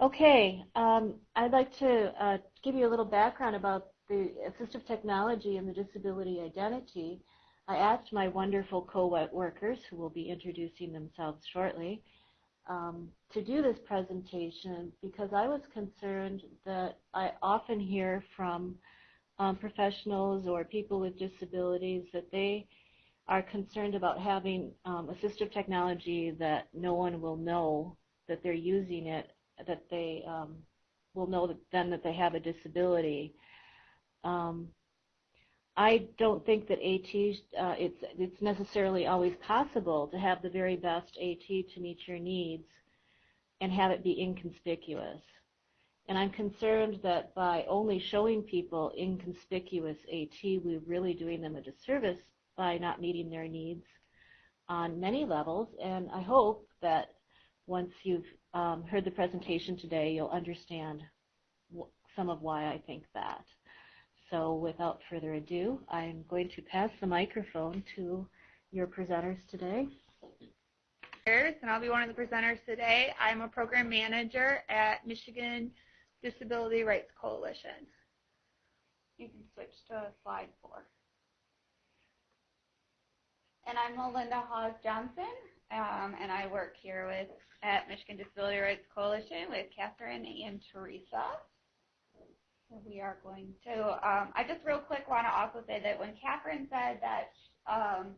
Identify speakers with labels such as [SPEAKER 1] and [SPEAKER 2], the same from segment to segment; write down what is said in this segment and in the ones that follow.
[SPEAKER 1] Okay, um, I'd like to uh, give you a little background about the assistive technology and the disability identity. I asked my wonderful co-workers, who will be introducing themselves shortly, um, to do this presentation because I was concerned that I often hear from um, professionals or people with disabilities that they are concerned about having um, assistive technology that no one will know that they're using it that they um, will know that then that they have a disability. Um, I don't think that AT uh, it's it's necessarily always possible to have the very best AT to meet your needs and have it be inconspicuous. And I'm concerned that by only showing people inconspicuous AT, we're really doing them a disservice by not meeting their needs on many levels. And I hope that once you've um, heard the presentation today, you'll understand some of why I think that. So without further ado, I'm going to pass the microphone to your presenters today.
[SPEAKER 2] And I'll be one of the presenters today. I'm a program manager at Michigan Disability Rights Coalition. You can switch to slide four. And I'm Melinda Hawes Johnson, um, and I work here with at Michigan Disability Rights Coalition with Catherine and Teresa. So we are going to, um, I just real quick want to also say that when Catherine said that um,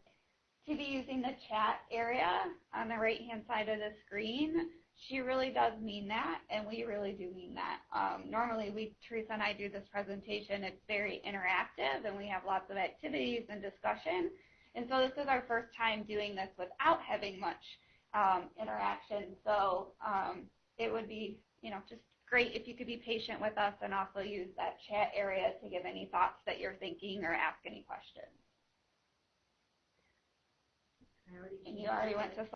[SPEAKER 2] to be using the chat area on the right hand side of the screen, she really does mean that, and we really do mean that. Um, normally, we, Teresa and I do this presentation, it's very interactive, and we have lots of activities and discussion. And so this is our first time doing this without having much um, interaction. So um, it would be, you know, just great if you could be patient with us and also use that chat area to give any thoughts that you're thinking or ask any questions. And you already went to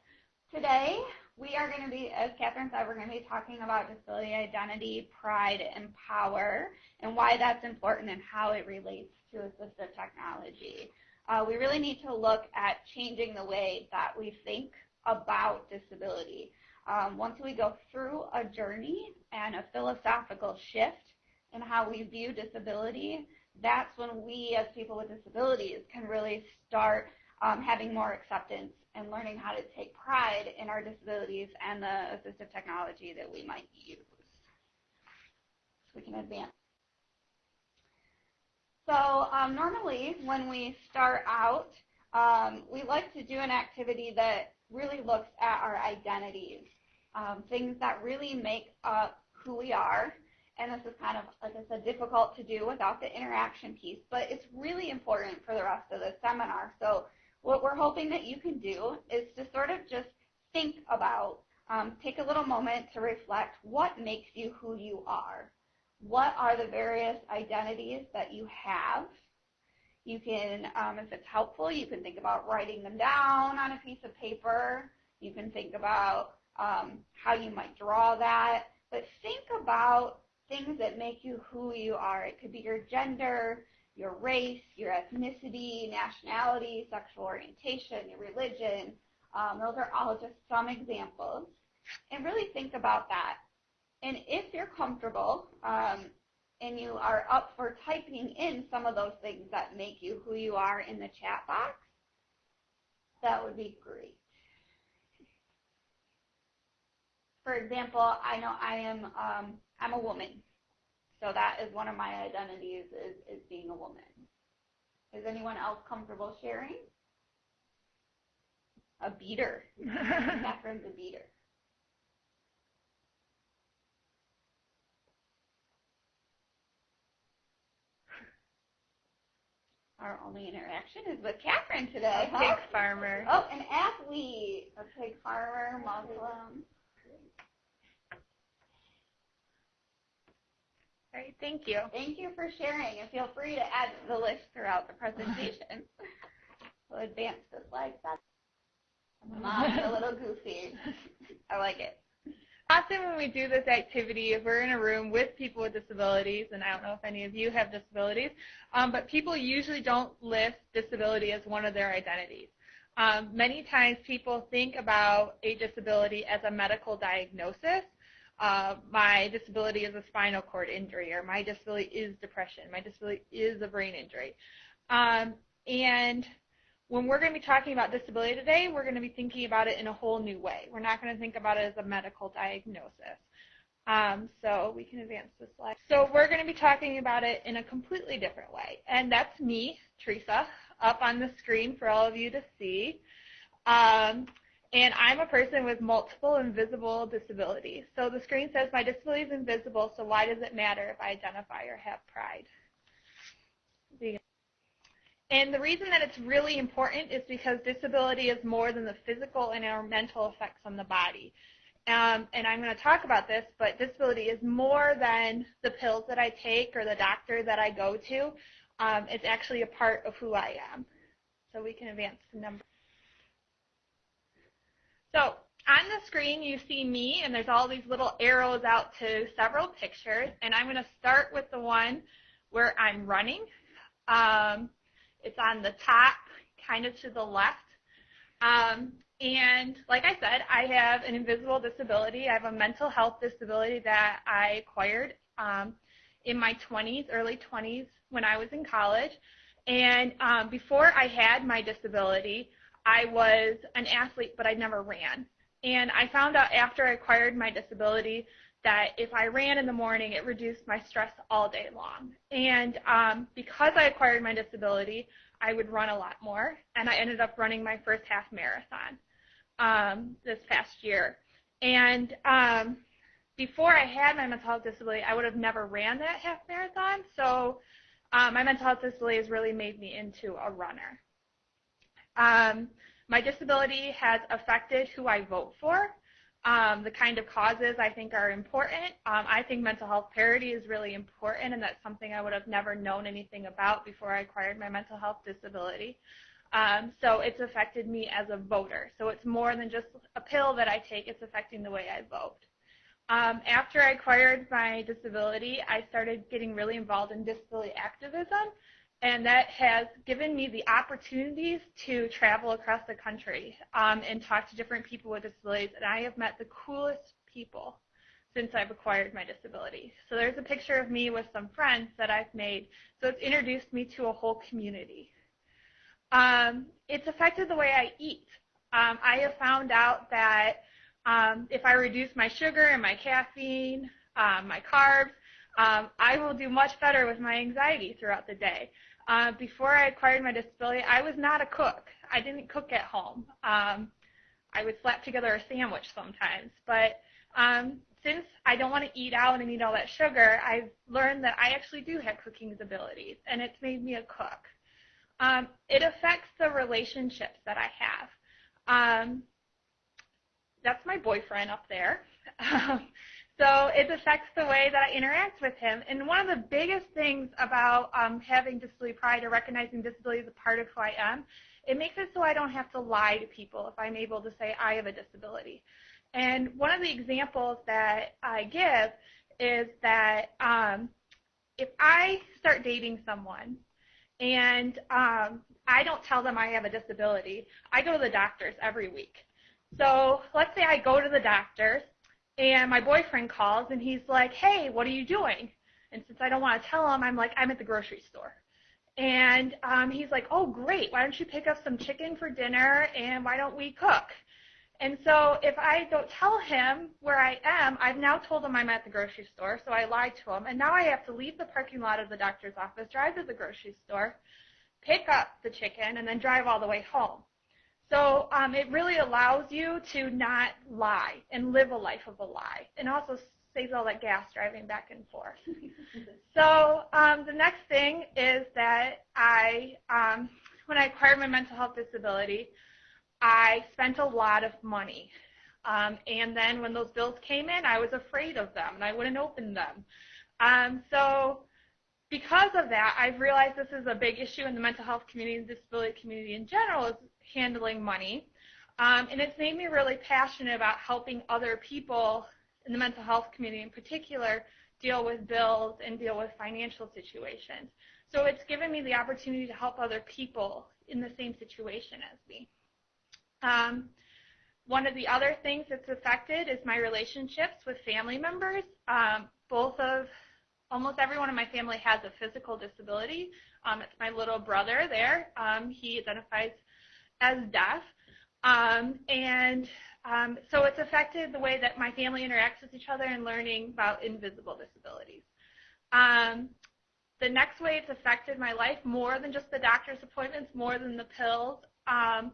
[SPEAKER 2] today. We are going to be, as Catherine said, we're going to be talking about disability identity, pride, and power, and why that's important and how it relates to assistive technology. Uh, we really need to look at changing the way that we think about disability. Um, once we go through a journey and a philosophical shift in how we view disability, that's when we as people with disabilities can really start um, having more acceptance and learning how to take pride in our disabilities and the assistive technology that we might use. So we can advance. So um, normally when we start out, um, we like to do an activity that really looks at our identities, um, things that really make up who we are. And this is kind of, like I said, difficult to do without the interaction piece, but it's really important for the rest of the seminar. So what we're hoping that you can do is to sort of just think about, um, take a little moment to reflect what makes you who you are. What are the various identities that you have? You can, um, if it's helpful, you can think about writing them down on a piece of paper. You can think about um, how you might draw that. But think about things that make you who you are. It could be your gender, your race, your ethnicity, nationality, sexual orientation, your religion. Um, those are all just some examples. And really think about that. And if you're comfortable, um, and you are up for typing in some of those things that make you who you are in the chat box, that would be great. For example, I know I am um, I'm a woman, so that is one of my identities is, is being a woman. Is anyone else comfortable sharing? A beater. Catherine's a beater. Our only interaction is with Catherine today.
[SPEAKER 3] A pig farmer.
[SPEAKER 2] Oh, an athlete. A pig farmer, Muslim.
[SPEAKER 3] All right, thank you.
[SPEAKER 2] Thank you for sharing, and feel free to add to the list throughout the presentation. we'll advance the slide. Mom's a little goofy. I like it
[SPEAKER 3] often when we do this activity, if we're in a room with people with disabilities, and I don't know if any of you have disabilities, um, but people usually don't list disability as one of their identities. Um, many times people think about a disability as a medical diagnosis, uh, my disability is a spinal cord injury, or my disability is depression, my disability is a brain injury. Um, and when we're going to be talking about disability today, we're going to be thinking about it in a whole new way. We're not going to think about it as a medical diagnosis. Um, so we can advance the slide. So we're going to be talking about it in a completely different way. And that's me, Teresa, up on the screen for all of you to see. Um, and I'm a person with multiple invisible disabilities. So the screen says my disability is invisible, so why does it matter if I identify or have pride? And the reason that it's really important is because disability is more than the physical and our mental effects on the body. Um, and I'm going to talk about this, but disability is more than the pills that I take or the doctor that I go to. Um, it's actually a part of who I am. So we can advance the number. So on the screen you see me, and there's all these little arrows out to several pictures. And I'm going to start with the one where I'm running. Um, it's on the top, kind of to the left. Um, and like I said, I have an invisible disability. I have a mental health disability that I acquired um, in my 20s, early 20s, when I was in college. And um, before I had my disability, I was an athlete, but I never ran. And I found out after I acquired my disability that if I ran in the morning, it reduced my stress all day long. And um, because I acquired my disability, I would run a lot more, and I ended up running my first half marathon um, this past year. And um, before I had my mental health disability, I would have never ran that half marathon. So um, my mental health disability has really made me into a runner. Um, my disability has affected who I vote for um, the kind of causes I think are important. Um, I think mental health parity is really important, and that's something I would have never known anything about before I acquired my mental health disability. Um, so it's affected me as a voter. So it's more than just a pill that I take, it's affecting the way I vote. Um, after I acquired my disability, I started getting really involved in disability activism and that has given me the opportunities to travel across the country um, and talk to different people with disabilities. And I have met the coolest people since I've acquired my disability. So there's a picture of me with some friends that I've made. So it's introduced me to a whole community. Um, it's affected the way I eat. Um, I have found out that um, if I reduce my sugar and my caffeine, um, my carbs, um, I will do much better with my anxiety throughout the day. Uh, before I acquired my disability, I was not a cook. I didn't cook at home. Um, I would slap together a sandwich sometimes. But um, since I don't want to eat out and eat all that sugar, I've learned that I actually do have cooking abilities, and it's made me a cook. Um, it affects the relationships that I have. Um, that's my boyfriend up there. So it affects the way that I interact with him. And one of the biggest things about um, having disability pride or recognizing disability as a part of who I am, it makes it so I don't have to lie to people if I'm able to say I have a disability. And one of the examples that I give is that um, if I start dating someone and um, I don't tell them I have a disability, I go to the doctors every week. So let's say I go to the doctors and my boyfriend calls and he's like, hey, what are you doing? And since I don't want to tell him, I'm like, I'm at the grocery store. And um, he's like, oh, great. Why don't you pick up some chicken for dinner and why don't we cook? And so if I don't tell him where I am, I've now told him I'm at the grocery store, so I lied to him. And now I have to leave the parking lot of the doctor's office, drive to the grocery store, pick up the chicken, and then drive all the way home. So um, it really allows you to not lie and live a life of a lie, and also saves all that gas driving back and forth. so um, the next thing is that I, um, when I acquired my mental health disability, I spent a lot of money. Um, and then when those bills came in, I was afraid of them, and I wouldn't open them. Um, so because of that, I've realized this is a big issue in the mental health community and disability community in general, is handling money. Um, and it's made me really passionate about helping other people in the mental health community in particular deal with bills and deal with financial situations. So it's given me the opportunity to help other people in the same situation as me. Um, one of the other things that's affected is my relationships with family members. Um, both of, almost everyone in my family has a physical disability. Um, it's my little brother there. Um, he identifies as deaf. Um, and um, so it's affected the way that my family interacts with each other and learning about invisible disabilities. Um, the next way it's affected my life more than just the doctor's appointments, more than the pills, um,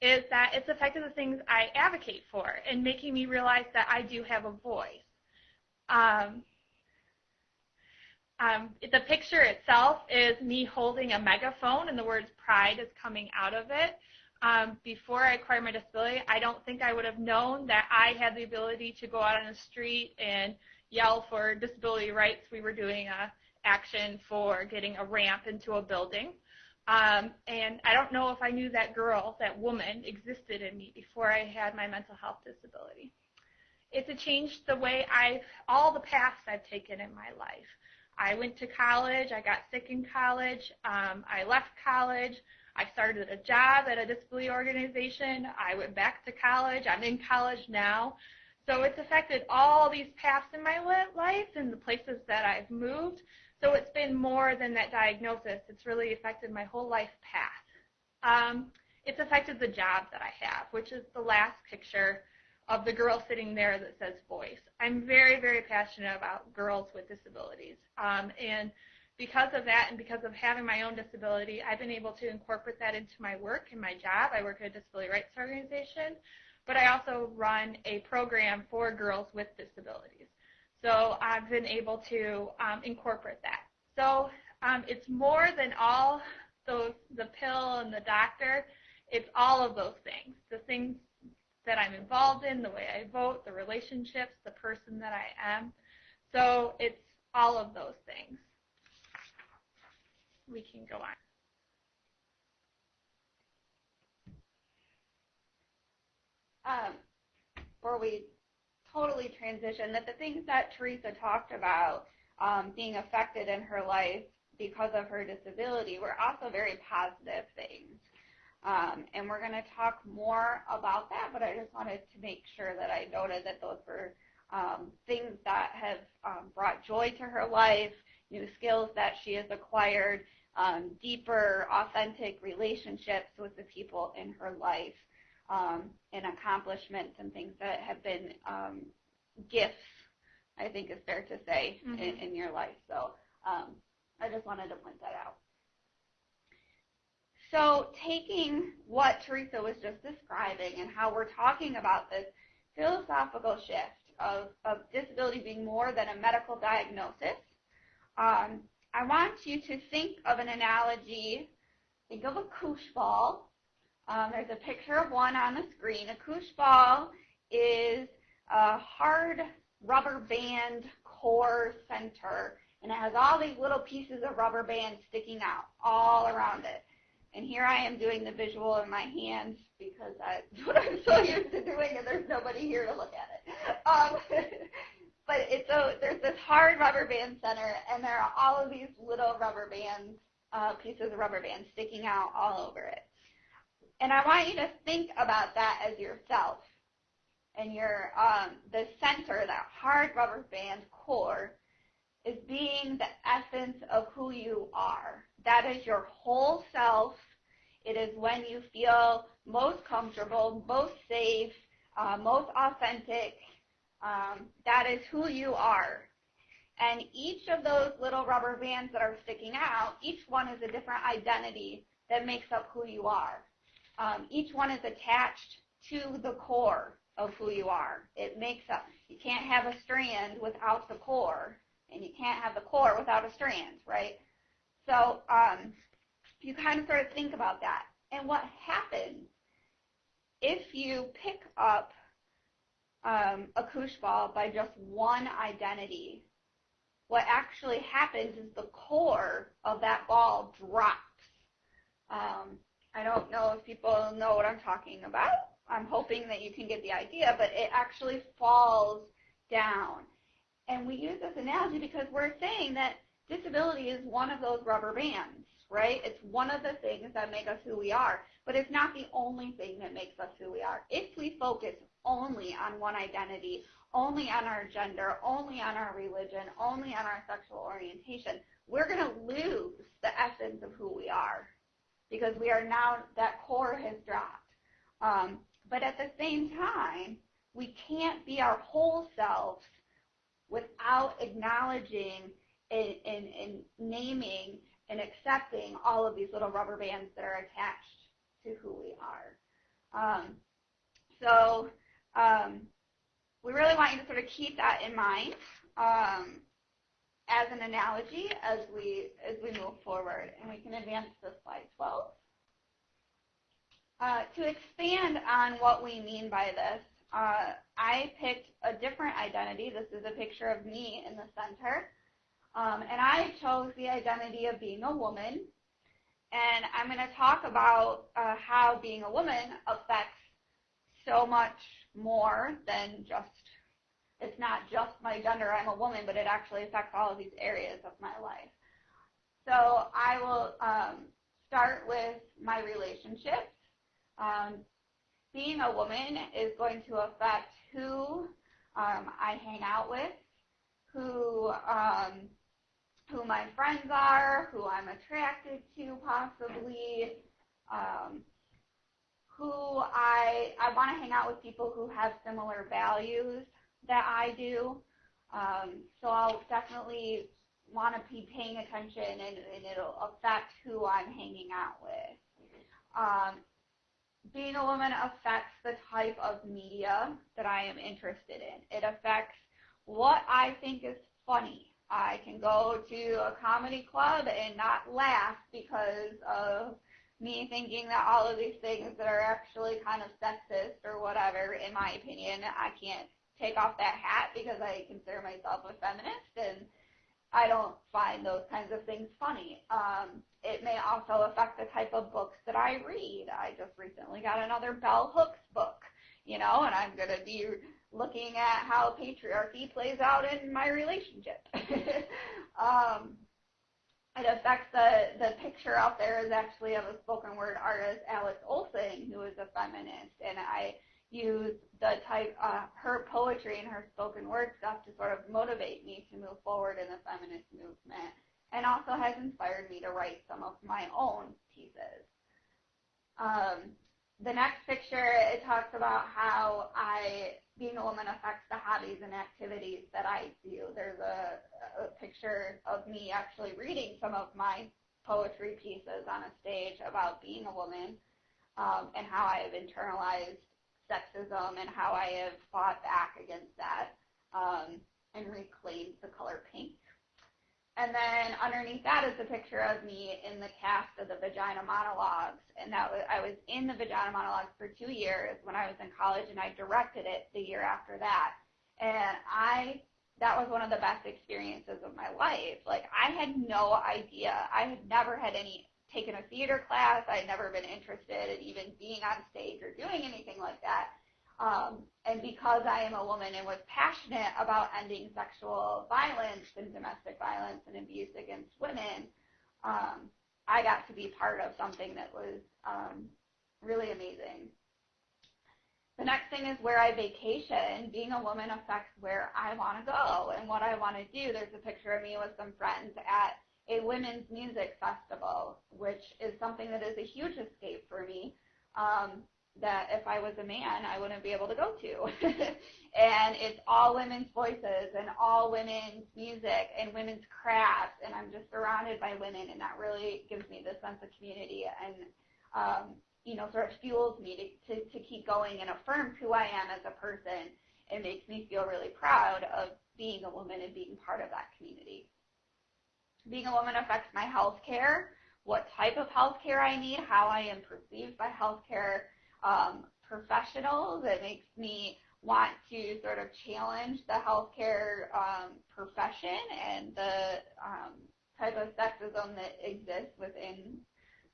[SPEAKER 3] is that it's affected the things I advocate for and making me realize that I do have a voice. Um, um, the picture itself is me holding a megaphone and the words pride is coming out of it. Um, before I acquired my disability, I don't think I would have known that I had the ability to go out on the street and yell for disability rights. We were doing a action for getting a ramp into a building. Um, and I don't know if I knew that girl, that woman, existed in me before I had my mental health disability. It's a changed the way I've, all the paths I've taken in my life. I went to college, I got sick in college, um, I left college, I started a job at a disability organization, I went back to college, I'm in college now. So it's affected all these paths in my life and the places that I've moved. So it's been more than that diagnosis. It's really affected my whole life path. Um, it's affected the job that I have, which is the last picture of the girl sitting there that says voice. I'm very, very passionate about girls with disabilities. Um, and because of that and because of having my own disability, I've been able to incorporate that into my work and my job. I work at a disability rights organization, but I also run a program for girls with disabilities. So I've been able to um, incorporate that. So um, it's more than all those the pill and the doctor. It's all of those things. The things that I'm involved in, the way I vote, the relationships, the person that I am. So it's all of those things. We can go on.
[SPEAKER 2] Um, before we totally transition that the things that Teresa talked about um, being affected in her life because of her disability were also very positive things. Um, and we're going to talk more about that, but I just wanted to make sure that I noted that those were um, things that have um, brought joy to her life, new skills that she has acquired, um, deeper, authentic relationships with the people in her life um, and accomplishments and things that have been um, gifts, I think is fair to say, mm-hmm. in, in, your life. So um, I just wanted to point that out. So taking what Teresa was just describing and how we're talking about this philosophical shift of, of disability being more than a medical diagnosis, um, I want you to think of an analogy. Think of a koosh ball um, there's a picture of one on the screen. A koosh ball is a hard rubber band core center, and it has all these little pieces of rubber band sticking out all around it. And here I am doing the visual in my hands because that's what I'm so used to doing, and there's nobody here to look at it. Um, but it's a there's this hard rubber band center, and there are all of these little rubber bands, uh, pieces of rubber band sticking out all over it. And I want you to think about that as yourself. And your um, the center, that hard rubber band core, is being the essence of who you are. That is your whole self. It is when you feel most comfortable, most safe, uh, most authentic. Um, that is who you are. And each of those little rubber bands that are sticking out, each one is a different identity that makes up who you are. Um, each one is attached to the core of who you are. It makes up, you can't have a strand without the core, and you can't have the core without a strand, right? So um, you kind of sort of think about that. And what happens if you pick up um, a koosh ball by just one identity, what actually happens is the core of that ball drops. Um, I don't know if people know what I'm talking about. I'm hoping that you can get the idea, but it actually falls down. And we use this analogy because we're saying that disability is one of those rubber bands, right? It's one of the things that make us who we are, but it's not the only thing that makes us who we are. If we focus only on one identity, only on our gender, only on our religion, only on our sexual orientation, we're going to lose the essence of who we are because we are now, that core has dropped. Um, but at the same time, we can't be our whole selves without acknowledging and, and, and naming and accepting all of these little rubber bands that are attached to who we are. Um, so um, we really want you to sort of keep that in mind um, as an analogy as we as we move forward, and we can advance to slide 12. Uh, to expand on what we mean by this, uh, I picked a different identity. This is a picture of me in the center. Um, and I chose the identity of being a woman. And I'm going to talk about uh, how being a woman affects so much more than just, it's not just my gender, I'm a woman, but it actually affects all of these areas of my life. So I will um, start with my relationships. Um, being a woman is going to affect who um, I hang out with, who um, who my friends are, who I'm attracted to possibly, um, who I I want to hang out with people who have similar values that I do. Um, so I'll definitely want to be paying attention and, and it'll affect who I'm hanging out with. Um, being a woman affects the type of media that I am interested in. It affects what I think is funny. I can go to a comedy club and not laugh because of me thinking that all of these things that are actually kind of sexist or whatever, in my opinion, I can't take off that hat because I consider myself a feminist and I don't find those kinds of things funny. Um, it may also affect the type of books that I read. I just recently got another Bell Hooks book, you know, and I'm going to be looking at how patriarchy plays out in my relationship. um, it affects the, the picture out there is actually of a spoken word artist, Alix Olson, who is a feminist, and I use the type, uh, her poetry and her spoken word stuff to sort of motivate me to move forward in the feminist movement and also has inspired me to write some of my own pieces. Um, the next picture, it talks about how I, being a woman affects the hobbies and activities that I do. There's a, a picture of me actually reading some of my poetry pieces on a stage about being a woman um, and how I have internalized sexism and how I have fought back against that um, and reclaimed the color pink. And then underneath that is a picture of me in the cast of the Vagina Monologues. And that was, I was in the Vagina Monologues for two years when I was in college, and I directed it the year after that. And I, that was one of the best experiences of my life. Like I had no idea. I had never had any taken a theater class. I had never been interested in even being on stage or doing anything like that. Um, and because I am a woman and was passionate about ending sexual violence and domestic violence and abuse against women, um, I got to be part of something that was um, really amazing. The next thing is where I vacation. Being a woman affects where I want to go and what I want to do. There's a picture of me with some friends at a women's music festival, which is something that is a huge escape for me. Um, that if I was a man, I wouldn't be able to go to. and it's all women's voices and all women's music and women's crafts, and I'm just surrounded by women, and that really gives me this sense of community and, um, you know, sort of fuels me to, to, to keep going and affirms who I am as a person. It makes me feel really proud of being a woman and being part of that community. Being a woman affects my health care, what type of health care I need, how I am perceived by health care, um, professionals. It makes me want to sort of challenge the healthcare um, profession and the um, type of sexism that exists within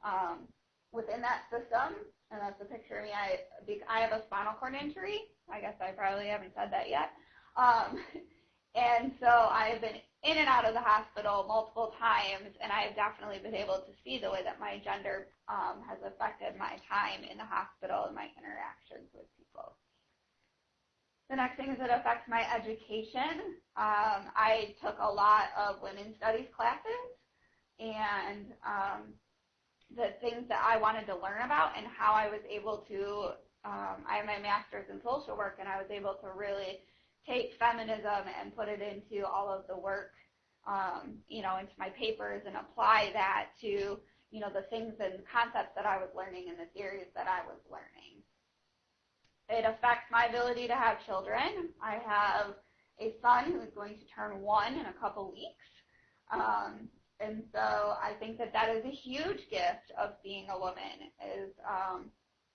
[SPEAKER 2] um, within that system. And that's a picture of me. I, I have a spinal cord injury. I guess I probably haven't said that yet. Um, And so I've been in and out of the hospital multiple times, and I've definitely been able to see the way that my gender um, has affected my time in the hospital and my interactions with people. The next thing is it affects my education. Um, I took a lot of women's studies classes, and um, the things that I wanted to learn about and how I was able to. Um, I have my master's in social work, and I was able to really take feminism and put it into all of the work, um, you know, into my papers and apply that to, you know, the things and concepts that I was learning and the theories that I was learning. It affects my ability to have children. I have a son who is going to turn one in a couple weeks. Um, and so I think that that is a huge gift of being a woman is um,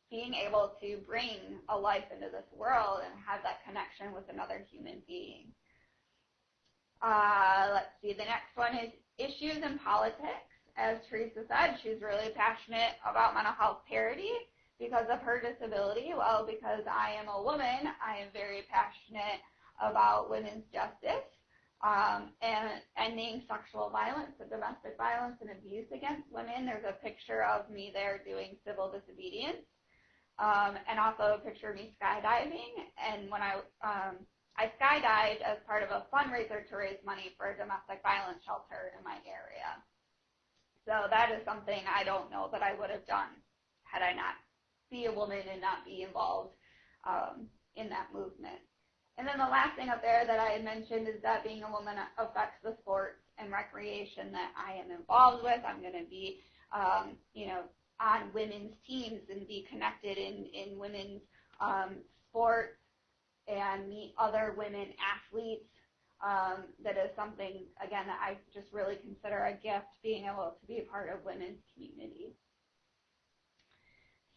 [SPEAKER 2] being able to bring a life into this world and have that connection with another human being. Uh, let's see, the next one is issues in politics. As Teresa said, she's really passionate about mental health parity because of her disability. Well, because I am a woman, I am very passionate about women's justice um, and ending sexual violence and domestic violence and abuse against women. There's a picture of me there doing civil disobedience um, and also a picture of me skydiving. And when I um, I skydived as part of a fundraiser to raise money for a domestic violence shelter in my area. So that is something I don't know that I would have done had I not be a woman and not be involved um, in that movement. And then the last thing up there that I had mentioned is that being a woman affects the sports and recreation that I am involved with. I'm going to be, um, you know, on women's teams and be connected in, in women's um, sports and meet other women athletes. Um, that is something, again, that I just really consider a gift, being able to be a part of women's community.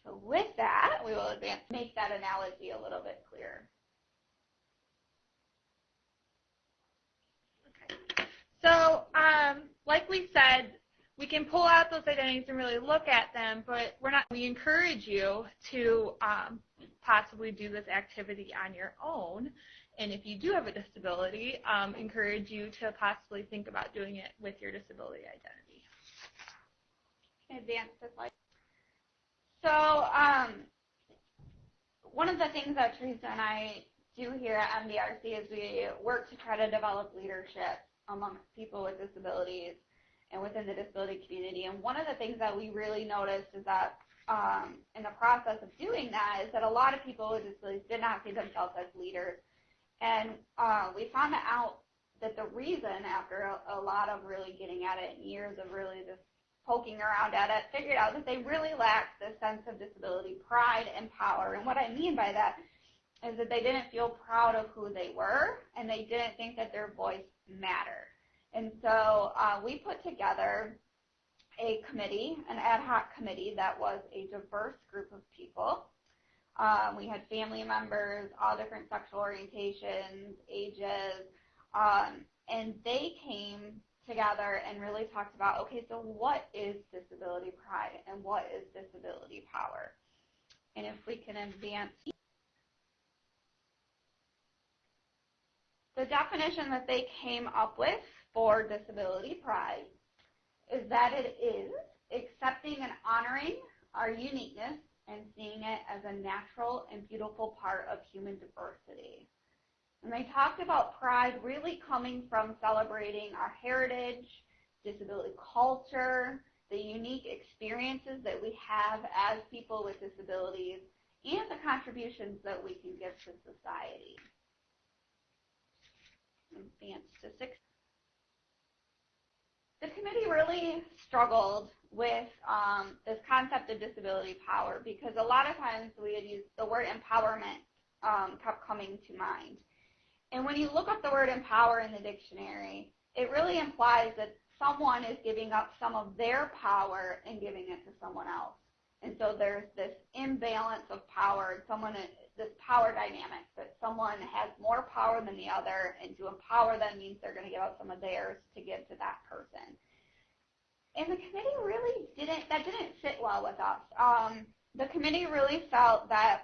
[SPEAKER 2] So with that, we will advance, make that analogy a little bit clearer.
[SPEAKER 3] Okay. So, um, like we said, we can pull out those identities and really look at them, but we're not. We encourage you to um, possibly do this activity on your own, and if you do have a disability, um, encourage you to possibly think about doing it with your disability identity.
[SPEAKER 2] Advance the slide. So, um, one of the things that Teresa and I do here at MDRC is we work to try to develop leadership amongst people with disabilities and within the disability community. And one of the things that we really noticed is that um, in the process of doing that is that a lot of people with disabilities did not see themselves as leaders. And uh, we found out that the reason, after a, a lot of really getting at it and years of really just poking around at it, figured out that they really lacked this sense of disability pride and power. And what I mean by that is that they didn't feel proud of who they were and they didn't think that their voice mattered. And so uh, we put together a committee, an ad hoc committee that was a diverse group of people. Um, we had family members, all different sexual orientations, ages, um, and they came together and really talked about, okay, so what is disability pride and what is disability power? And if we can advance the definition that they came up with for disability pride is that it is accepting and honoring our uniqueness and seeing it as a natural and beautiful part of human diversity. And they talked about pride really coming from celebrating our heritage, disability culture, the unique experiences that we have as people with disabilities, and the contributions that we can give to society. Advance to six the committee really struggled with um, this concept of disability power because a lot of times we had used the word empowerment um, kept coming to mind. And when you look up the word empower in the dictionary, it really implies that someone is giving up some of their power and giving it to someone else. And so there's this imbalance of power. Someone this power dynamic that someone has more power than the other, and to empower them means they're going to give up some of theirs to give to that person. And the committee really didn't, that didn't sit well with us. Um, the committee really felt that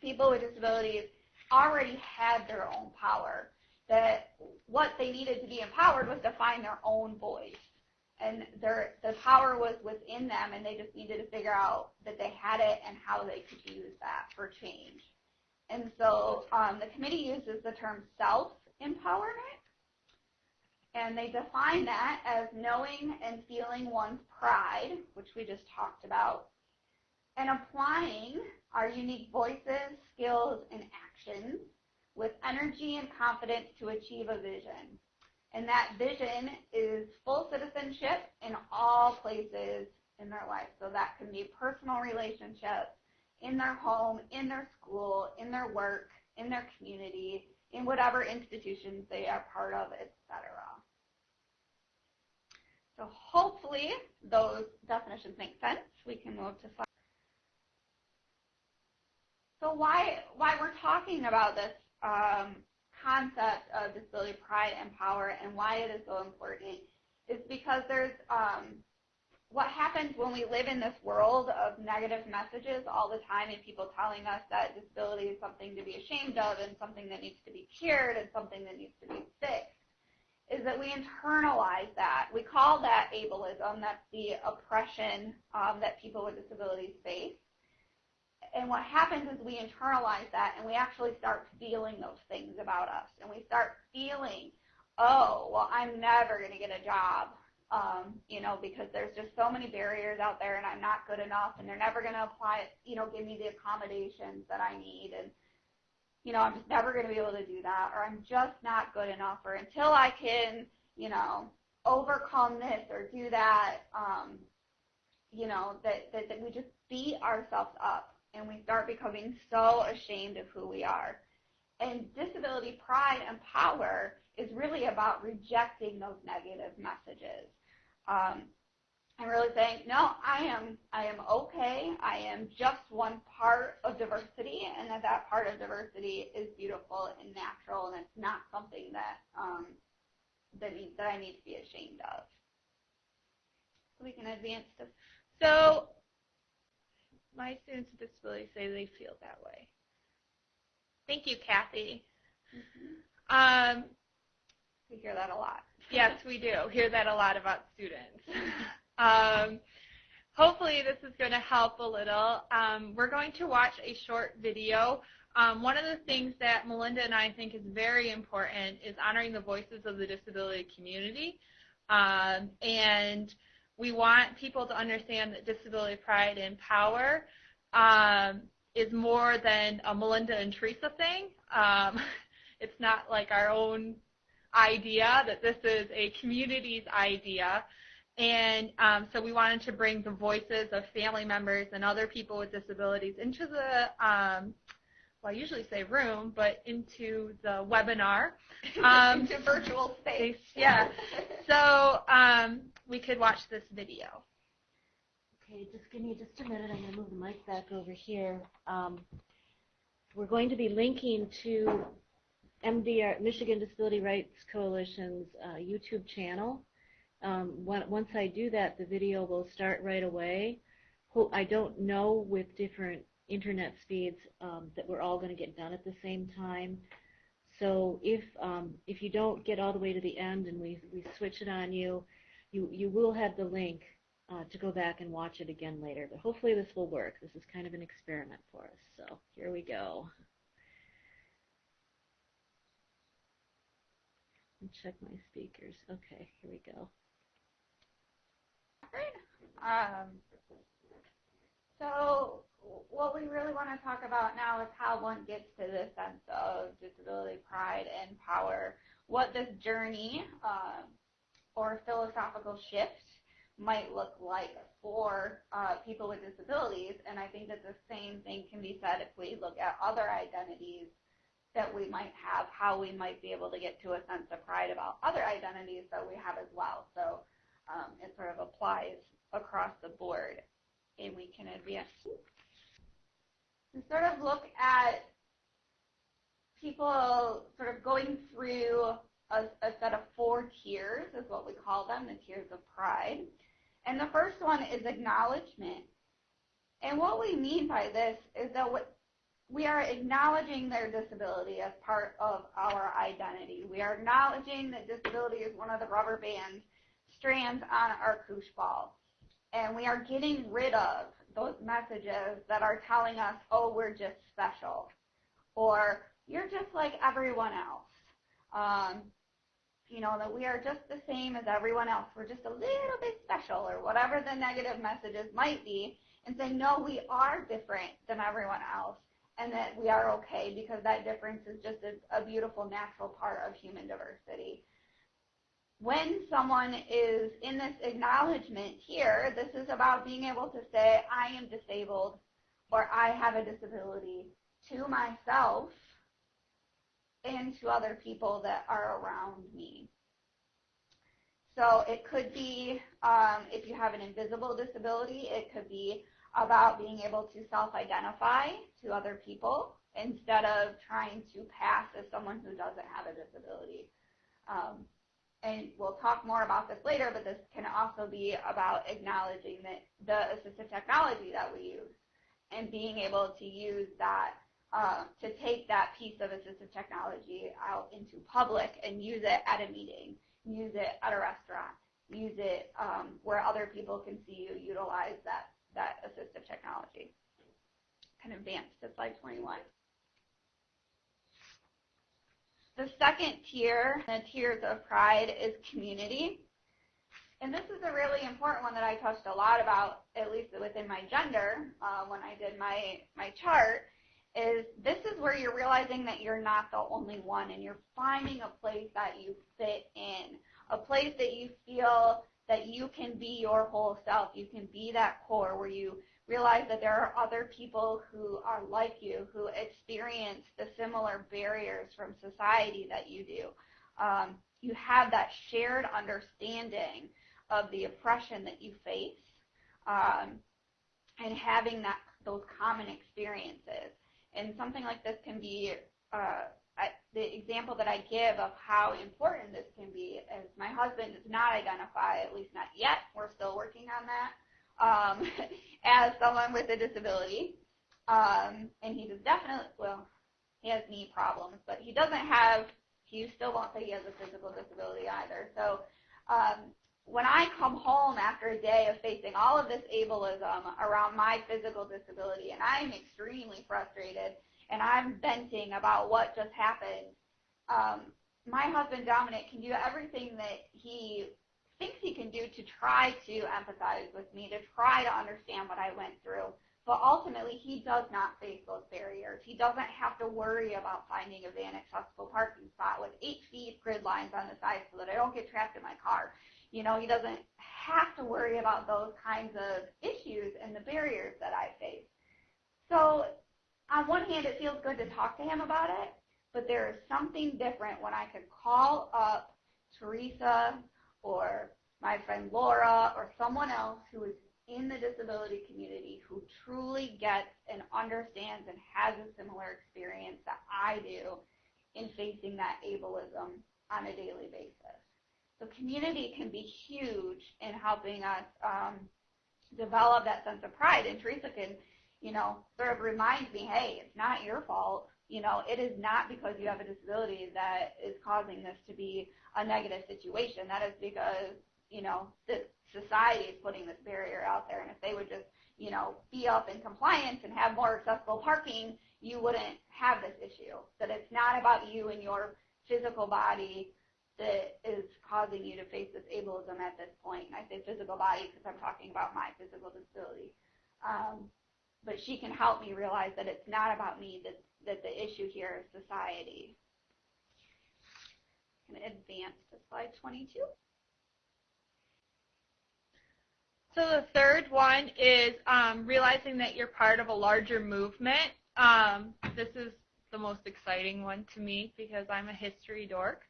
[SPEAKER 2] people with disabilities already had their own power. that what they needed to be empowered was to find their own voice. And their, the power was within them, and they just needed to figure out that they had it and how they could use that for change. And so um, the committee uses the term self-empowerment, and they define that as knowing and feeling one's pride, which we just talked about, and applying our unique voices, skills, and actions with energy and confidence to achieve a vision. And that vision is full citizenship in all places in their life. So that can be personal relationships, in their home, in their school, in their work, in their community, in whatever institutions they are part of, etc. So hopefully those definitions make sense. We can move to slide. So why why we're talking about this um, concept of disability pride and power and why it is so important is because there's um, what happens when we live in this world of negative messages all the time and people telling us that disability is something to be ashamed of and something that needs to be cured and something that needs to be fixed is that we internalize that. We call that ableism. That's the oppression um, that people with disabilities face. And what happens is we internalize that and we actually start feeling those things about us. And we start feeling, oh, well, I'm never going to get a job, um, you know, because there's just so many barriers out there and I'm not good enough and they're never going to apply, you know, give me the accommodations that I need. And, you know, I'm just never going to be able to do that or I'm just not good enough or until I can, you know, overcome this or do that, um, you know, that, that, that we just beat ourselves up and we start becoming so ashamed of who we are. And disability pride and power is really about rejecting those negative messages. Um, and really saying, no, I am, I am okay. I am just one part of diversity, and that that part of diversity is beautiful and natural, and it's not something that um, that, need, that I need to be ashamed of. So we can advance to.
[SPEAKER 3] So my students with disabilities say they feel that way. Thank you, Kathy. Mm-hmm. Um,
[SPEAKER 2] we hear that a lot.
[SPEAKER 3] yes, we do hear that a lot about students. um, hopefully this is going to help a little. Um, we're going to watch a short video. Um, one of the things that Melinda and I think is very important is honoring the voices of the disability community. Um, and we want people to understand that disability pride and power um, is more than a Melinda and Teresa thing. Um, it's not like our own idea, that this is a community's idea. And um, so we wanted to bring the voices of family members and other people with disabilities into the, um, well, I usually say room, but into the webinar.
[SPEAKER 2] Um, into virtual space.
[SPEAKER 3] Yeah. So um, we could watch this video.
[SPEAKER 1] Okay, just give me just a minute. I'm going to move the mic back over here. Um, we're going to be linking to MDR, Michigan Disability Rights Coalition's uh, YouTube channel. Um, once I do that, the video will start right away. I don't know with different internet speeds um, that we're all going to get done at the same time. So if um, if you don't get all the way to the end and we, we switch it on you, you, you will have the link uh, to go back and watch it again later. But hopefully this will work. This is kind of an experiment for us. So here we go. check my speakers. Okay, here we go.
[SPEAKER 2] Um, so what we really want to talk about now is how one gets to this sense of disability pride and power, what this journey um, or philosophical shift might look like for uh, people with disabilities. And I think that the same thing can be said if we look at other identities that we might have, how we might be able to get to a sense of pride about other identities that we have as well. So um, it sort of applies across the board and we can advance. And sort of look at people sort of going through a, a set of four tiers is what we call them, the tiers of pride. And the first one is acknowledgement. And what we mean by this is that what we are acknowledging their disability as part of our identity. We are acknowledging that disability is one of the rubber band strands on our koosh ball. And we are getting rid of those messages that are telling us, oh, we're just special. Or you're just like everyone else. Um, you know, that we are just the same as everyone else. We're just a little bit special or whatever the negative messages might be and saying, no, we are different than everyone else and that we are okay because that difference is just a, a beautiful natural part of human diversity. When someone is in this acknowledgement here, this is about being able to say, I am disabled or I have a disability to myself and to other people that are around me. So it could be, um, if you have an invisible disability, it could be about being able to self-identify to other people instead of trying to pass as someone who doesn't have a disability. Um, and we'll talk more about this later, but this can also be about acknowledging that the assistive technology that we use and being able to use that uh, to take that piece of assistive technology out into public and use it at a meeting, use it at a restaurant, use it um, where other people can see you utilize that that assistive technology. Can advance to slide 21. The second tier, the tiers of pride, is community. And this is a really important one that I touched a lot about, at least within my gender, uh, when I did my, my chart, is this is where you're realizing that you're not the only one and you're finding a place that you fit in, a place that you feel that you can be your whole self. You can be that core where you realize that there are other people who are like you, who experience the similar barriers from society that you do. Um, you have that shared understanding of the oppression that you face um, and having that those common experiences. And something like this can be uh, I, the example that I give of how important this can be is my husband does not identify, at least not yet, we're still working on that, um, as someone with a disability. Um, and he definitely, well, he has knee problems, but he doesn't have, he still won't say he has a physical disability either. So um, when I come home after a day of facing all of this ableism around my physical disability, and I'm extremely frustrated, and I'm venting about what just happened, um, my husband Dominic can do everything that he thinks he can do to try to empathize with me, to try to understand what I went through. But ultimately, he does not face those barriers. He doesn't have to worry about finding a van accessible parking spot with eight feet grid lines on the side so that I don't get trapped in my car. You know, he doesn't have to worry about those kinds of issues and the barriers that I face. So on one hand, it feels good to talk to him about it, but there is something different when I could call up Teresa or my friend Laura or someone else who is in the disability community who truly gets and understands and has a similar experience that I do in facing that ableism on a daily basis. So community can be huge in helping us um, develop that sense of pride. And Teresa can you know, sort of remind me, hey, it's not your fault. You know, it is not because you have a disability that is causing this to be a negative situation. That is because, you know, the society is putting this barrier out there. And if they would just, you know, be up in compliance and have more accessible parking, you wouldn't have this issue. That it's not about you and your physical body that is causing you to face this ableism at this point. And I say physical body because I'm talking about my physical disability. Um, but she can help me realize that it's not about me, that, that the issue here is society. Can advance to slide 22.
[SPEAKER 3] So the third one is um, realizing that you're part of a larger movement. Um, this is the most exciting one to me because I'm a history dork.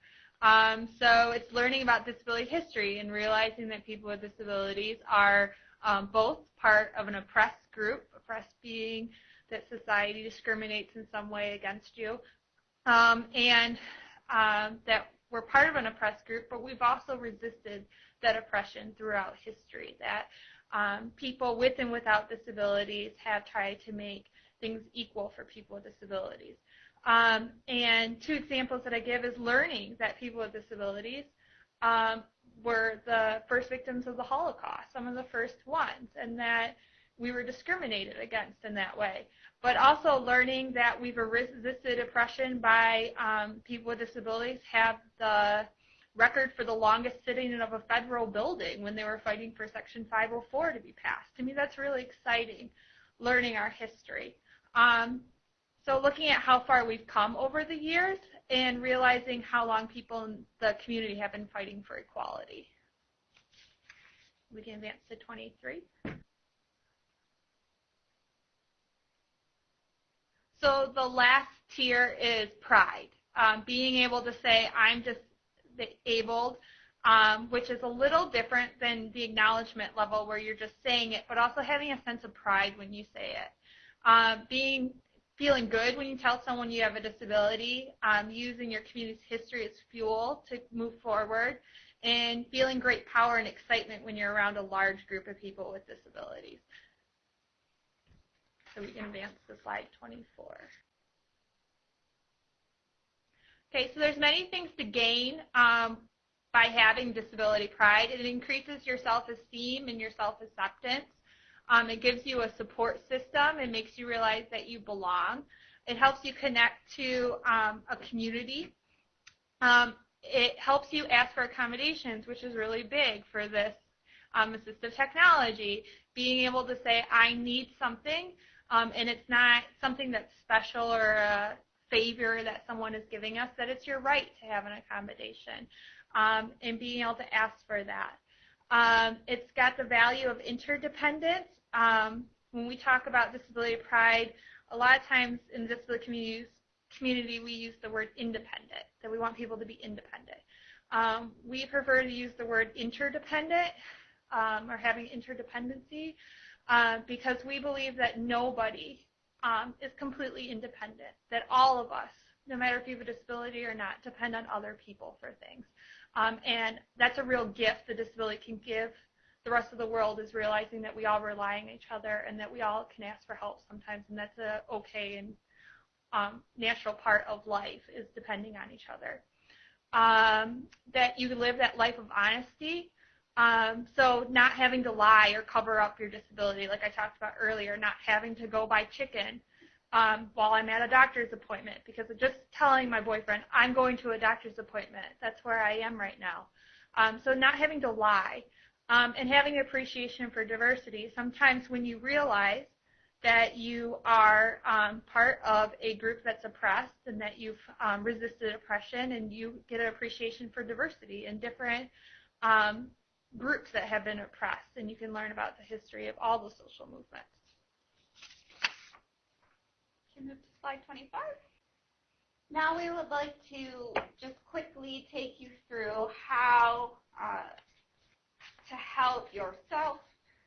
[SPEAKER 3] Um, so it's learning about disability history and realizing that people with disabilities are um, both part of an oppressed group oppressed being, that society discriminates in some way against you, um, and um, that we're part of an oppressed group, but we've also resisted that oppression throughout history, that um, people with and without disabilities have tried to make things equal for people with disabilities. Um, and two examples that I give is learning that people with disabilities um, were the first victims of the Holocaust, some of the first ones, and that we were discriminated against in that way. But also learning that we've resisted oppression by um, people with disabilities have the record for the longest sitting of a federal building when they were fighting for Section 504 to be passed. To me, that's really exciting, learning our history. Um, so looking at how far we've come over the years and realizing how long people in the community have been fighting for equality. We can advance to 23. So the last tier is pride. Um, being able to say, I'm disabled, um, which is a little different than the acknowledgement level where you're just saying it, but also having a sense of pride when you say it. Um, being feeling good when you tell someone you have a disability, um, using your community's history as fuel to move forward, and feeling great power and excitement when you're around a large group of people with disabilities. So we can advance to slide 24. Okay, so there's many things to gain um, by having disability pride. It increases your self-esteem and your self-acceptance. Um, it gives you a support system. It makes you realize that you belong. It helps you connect to um, a community. Um, it helps you ask for accommodations, which is really big for this um, assistive technology. Being able to say, I need something, um, and it's not something that's special or a favor that someone is giving us, that it's your right to have an accommodation, um, and being able to ask for that. Um, it's got the value of interdependence. Um, when we talk about disability pride, a lot of times in the disability communities, community we use the word independent, that we want people to be independent. Um, we prefer to use the word interdependent um, or having interdependency uh, because we believe that nobody um, is completely independent, that all of us, no matter if you have a disability or not, depend on other people for things. Um, and that's a real gift the disability can give the rest of the world is realizing that we all rely on each other and that we all can ask for help sometimes, and that's a okay and um, natural part of life is depending on each other. Um, that you live that life of honesty. Um, so not having to lie or cover up your disability, like I talked about earlier, not having to go buy chicken um, while I'm at a doctor's appointment because of just telling my boyfriend I'm going to a doctor's appointment. That's where I am right now. Um, so not having to lie um, and having appreciation for diversity. Sometimes when you realize that you are um, part of a group that's oppressed and that you've um, resisted oppression and you get an appreciation for diversity and different um, groups that have been oppressed and you can learn about the history of all the social movements
[SPEAKER 2] can move to slide 25. Now we would like to just quickly take you through how uh, to help yourself,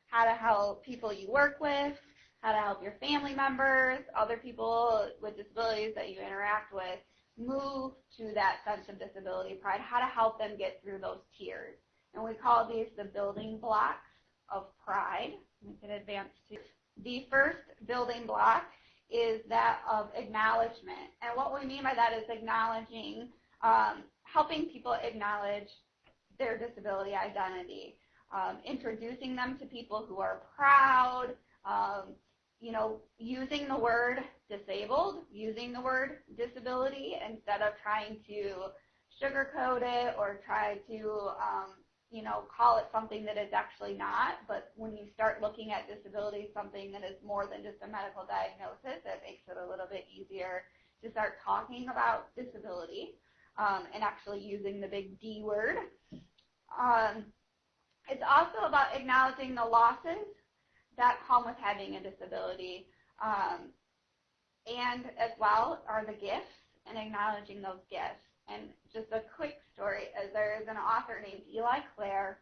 [SPEAKER 2] how to help people you work with, how to help your family members, other people with disabilities that you interact with, move to that sense of disability pride, how to help them get through those tiers. And we call these the building blocks of pride. We can advance to the first building block is that of acknowledgement. And what we mean by that is acknowledging, um, helping people acknowledge their disability identity, um, introducing them to people who are proud, um, you know, using the word disabled, using the word disability instead of trying to sugarcoat it or try to um, you know, call it something that it's actually not, but when you start looking at disability, something that is more than just a medical diagnosis, it makes it a little bit easier to start talking about disability um, and actually using the big D word. Um, it's also about acknowledging the losses that come with having a disability, um, and as well are the gifts and acknowledging those gifts. And just a quick story is there is an author named Eli Clare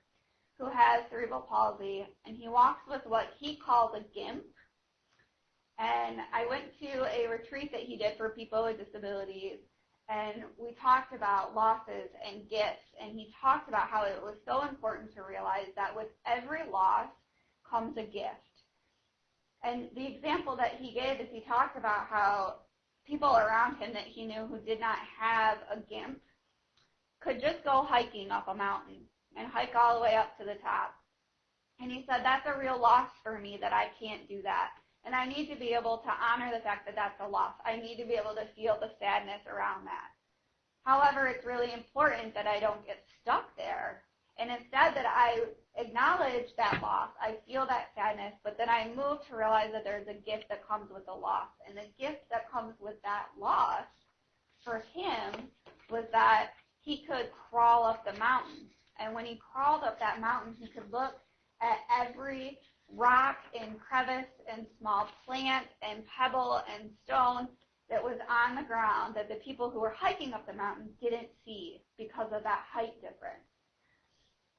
[SPEAKER 2] who has cerebral palsy, and he walks with what he calls a GIMP. And I went to a retreat that he did for people with disabilities, and we talked about losses and gifts, and he talked about how it was so important to realize that with every loss comes a gift. And the example that he gave is he talked about how people around him that he knew who did not have a GIMP could just go hiking up a mountain and hike all the way up to the top. And he said, that's a real loss for me that I can't do that. And I need to be able to honor the fact that that's a loss. I need to be able to feel the sadness around that. However, it's really important that I don't get stuck there. And instead that I acknowledge that loss, I feel that sadness, but then I move to realize that there's a gift that comes with the loss. And the gift that comes with that loss for him was that he could crawl up the mountain. And when he crawled up that mountain, he could look at every rock and crevice and small plant and pebble and stone that was on the ground that the people who were hiking up the mountain didn't see because of that height difference.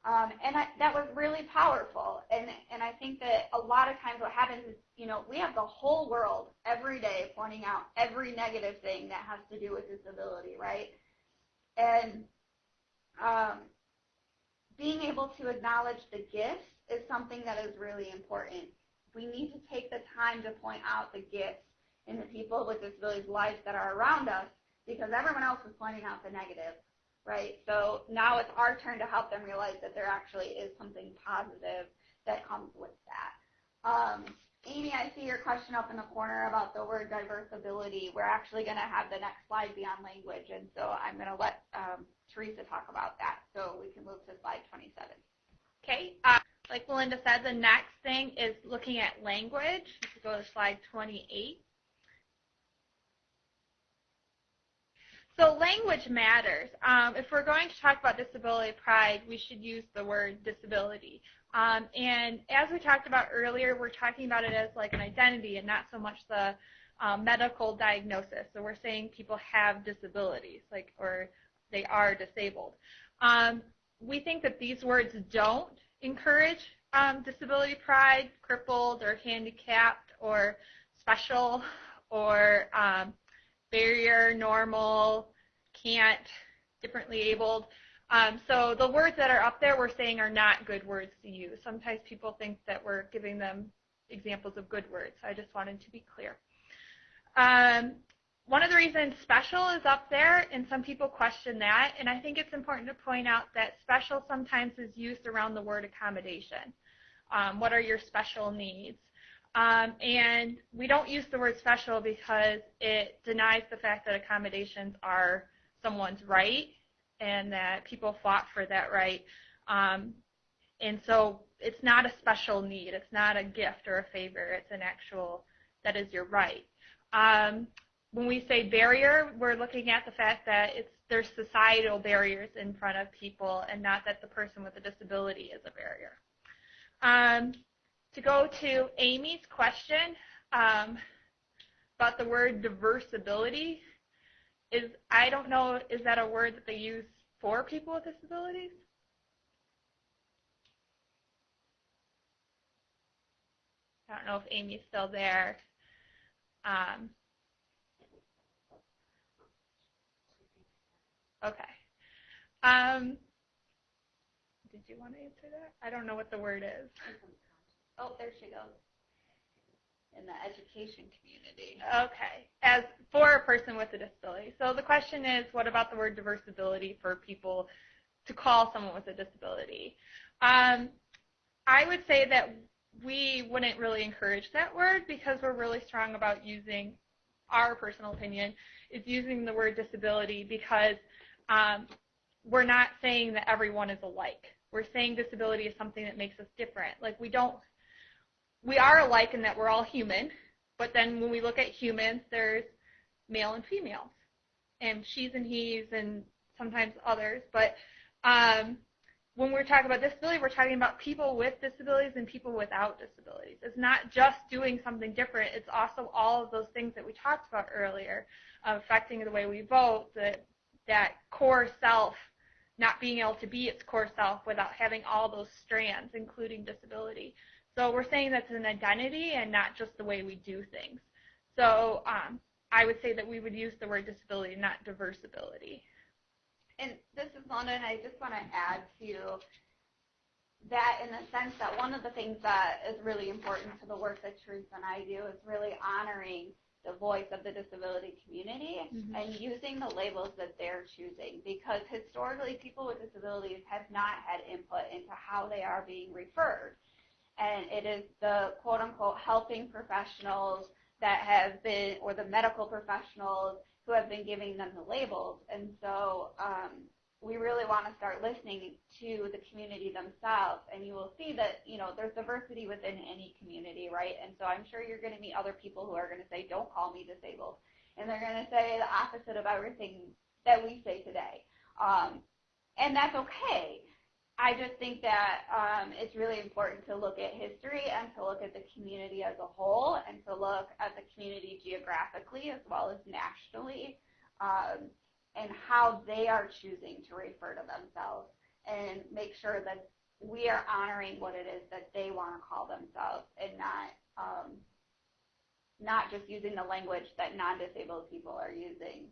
[SPEAKER 2] Um, and I, that was really powerful. And, and I think that a lot of times what happens is, you know, we have the whole world every day pointing out every negative thing that has to do with disability, right? And um, being able to acknowledge the gifts is something that is really important. We need to take the time to point out the gifts in the people with disabilities' lives that are around us because everyone else is pointing out the negative, right? So now it's our turn to help them realize that there actually is something positive that comes with that. Um, Amy, I see your question up in the corner about the word diversability. We're actually going to have the next slide be on language, and so I'm going to let um, Teresa talk about that so we can move to slide 27.
[SPEAKER 3] Okay. Uh, like Melinda said, the next thing is looking at language. If go to slide 28. So language matters. Um, if we're going to talk about disability pride, we should use the word disability. Um, and as we talked about earlier, we're talking about it as like an identity and not so much the um, medical diagnosis. So we're saying people have disabilities, like or they are disabled. Um, we think that these words don't encourage um, disability pride, crippled or handicapped or special or um, barrier, normal, can't, differently abled. Um, so the words that are up there we're saying are not good words to use. Sometimes people think that we're giving them examples of good words. So I just wanted to be clear. Um, one of the reasons special is up there, and some people question that, and I think it's important to point out that special sometimes is used around the word accommodation. Um, what are your special needs? Um, and we don't use the word special because it denies the fact that accommodations are someone's right and that people fought for that right. Um, and so it's not a special need. It's not a gift or a favor. It's an actual, that is your right. Um, when we say barrier, we're looking at the fact that it's there's societal barriers in front of people and not that the person with a disability is a barrier. Um, to go to Amy's question um, about the word diversability, is I don't know, is that a word that they use for people with disabilities? I don't know if Amy's still there. Um, Okay. Um, did you want to answer that? I don't know what the word is.
[SPEAKER 2] Oh, there she goes. In the education community.
[SPEAKER 3] Okay. As for a person with a disability. So the question is, what about the word diversability for people to call someone with a disability? Um, I would say that we wouldn't really encourage that word because we're really strong about using our personal opinion is using the word disability because um, we're not saying that everyone is alike. We're saying disability is something that makes us different. Like we don't, we are alike in that we're all human, but then when we look at humans, there's male and females, and she's and he's and sometimes others. But um, when we're talking about disability, we're talking about people with disabilities and people without disabilities. It's not just doing something different. It's also all of those things that we talked about earlier, uh, affecting the way we vote, the that core self not being able to be its core self without having all those strands, including disability. So we're saying that's an identity and not just the way we do things. So um, I would say that we would use the word disability, not diversability.
[SPEAKER 2] And this is London. I just want to add to that in the sense that one of the things that is really important to the work that Teresa and I do is really honoring the voice of the disability community mm-hmm. and using the labels that they're choosing because historically people with disabilities have not had input into how they are being referred. And it is the quote unquote helping professionals that have been, or the medical professionals who have been giving them the labels. And so um, we really want to start listening to the community themselves. And you will see that you know there's diversity within any community right? And so i'm sure you're going to meet other people who are going to say don't call me disabled. And they're going to say the opposite of everything that we say today. Um, and that's okay i just think that um, it's really important to look at history and to look at the community as a whole and to look at the community geographically as well as nationally um, and how they are choosing to refer to themselves and make sure that we are honoring what it is that they want to call themselves and not um, not just using the language that non-disabled people are using,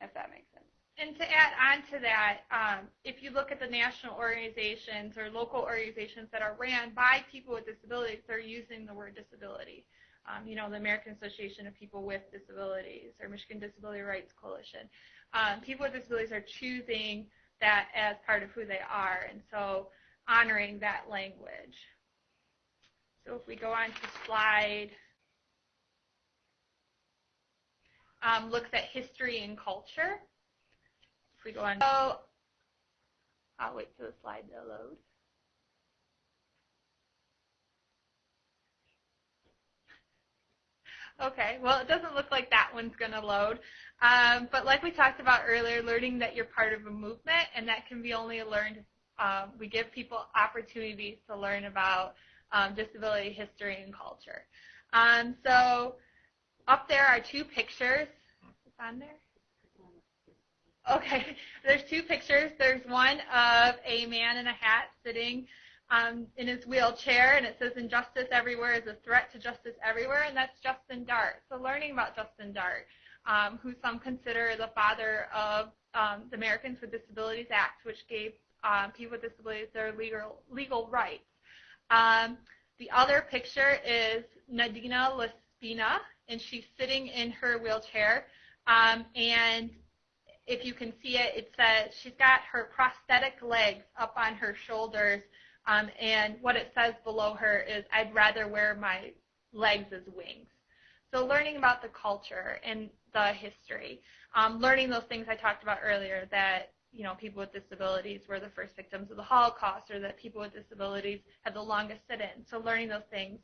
[SPEAKER 2] if that makes sense.
[SPEAKER 3] And to add on to that, um, if you look at the national organizations or local organizations that are ran by people with disabilities, they're using the word disability. Um, you know, the American Association of People with Disabilities or Michigan Disability Rights Coalition um, people with disabilities are choosing that as part of who they are, and so honoring that language. So if we go on to slide, um, looks at history and culture. We go on, so I'll wait for the slide to load. Okay, well, it doesn't look like that one's going to load. Um, but like we talked about earlier, learning that you're part of a movement, and that can be only learned. Um, we give people opportunities to learn about um, disability history and culture. Um, so up there are two pictures. Is on there? Okay, there's two pictures. There's one of a man in a hat sitting um, in his wheelchair, and it says "Injustice everywhere is a threat to justice everywhere," and that's Justin Dart. So learning about Justin Dart um, who some consider the father of um, the Americans with Disabilities Act, which gave um, people with disabilities their legal legal rights. Um, the other picture is Nadina Laspina, and she's sitting in her wheelchair. Um, and if you can see it, it says she's got her prosthetic legs up on her shoulders, um, and what it says below her is, "I'd rather wear my legs as wings." So learning about the culture and the history, um, learning those things I talked about earlier that you know people with disabilities were the first victims of the Holocaust, or that people with disabilities had the longest sit-in. So learning those things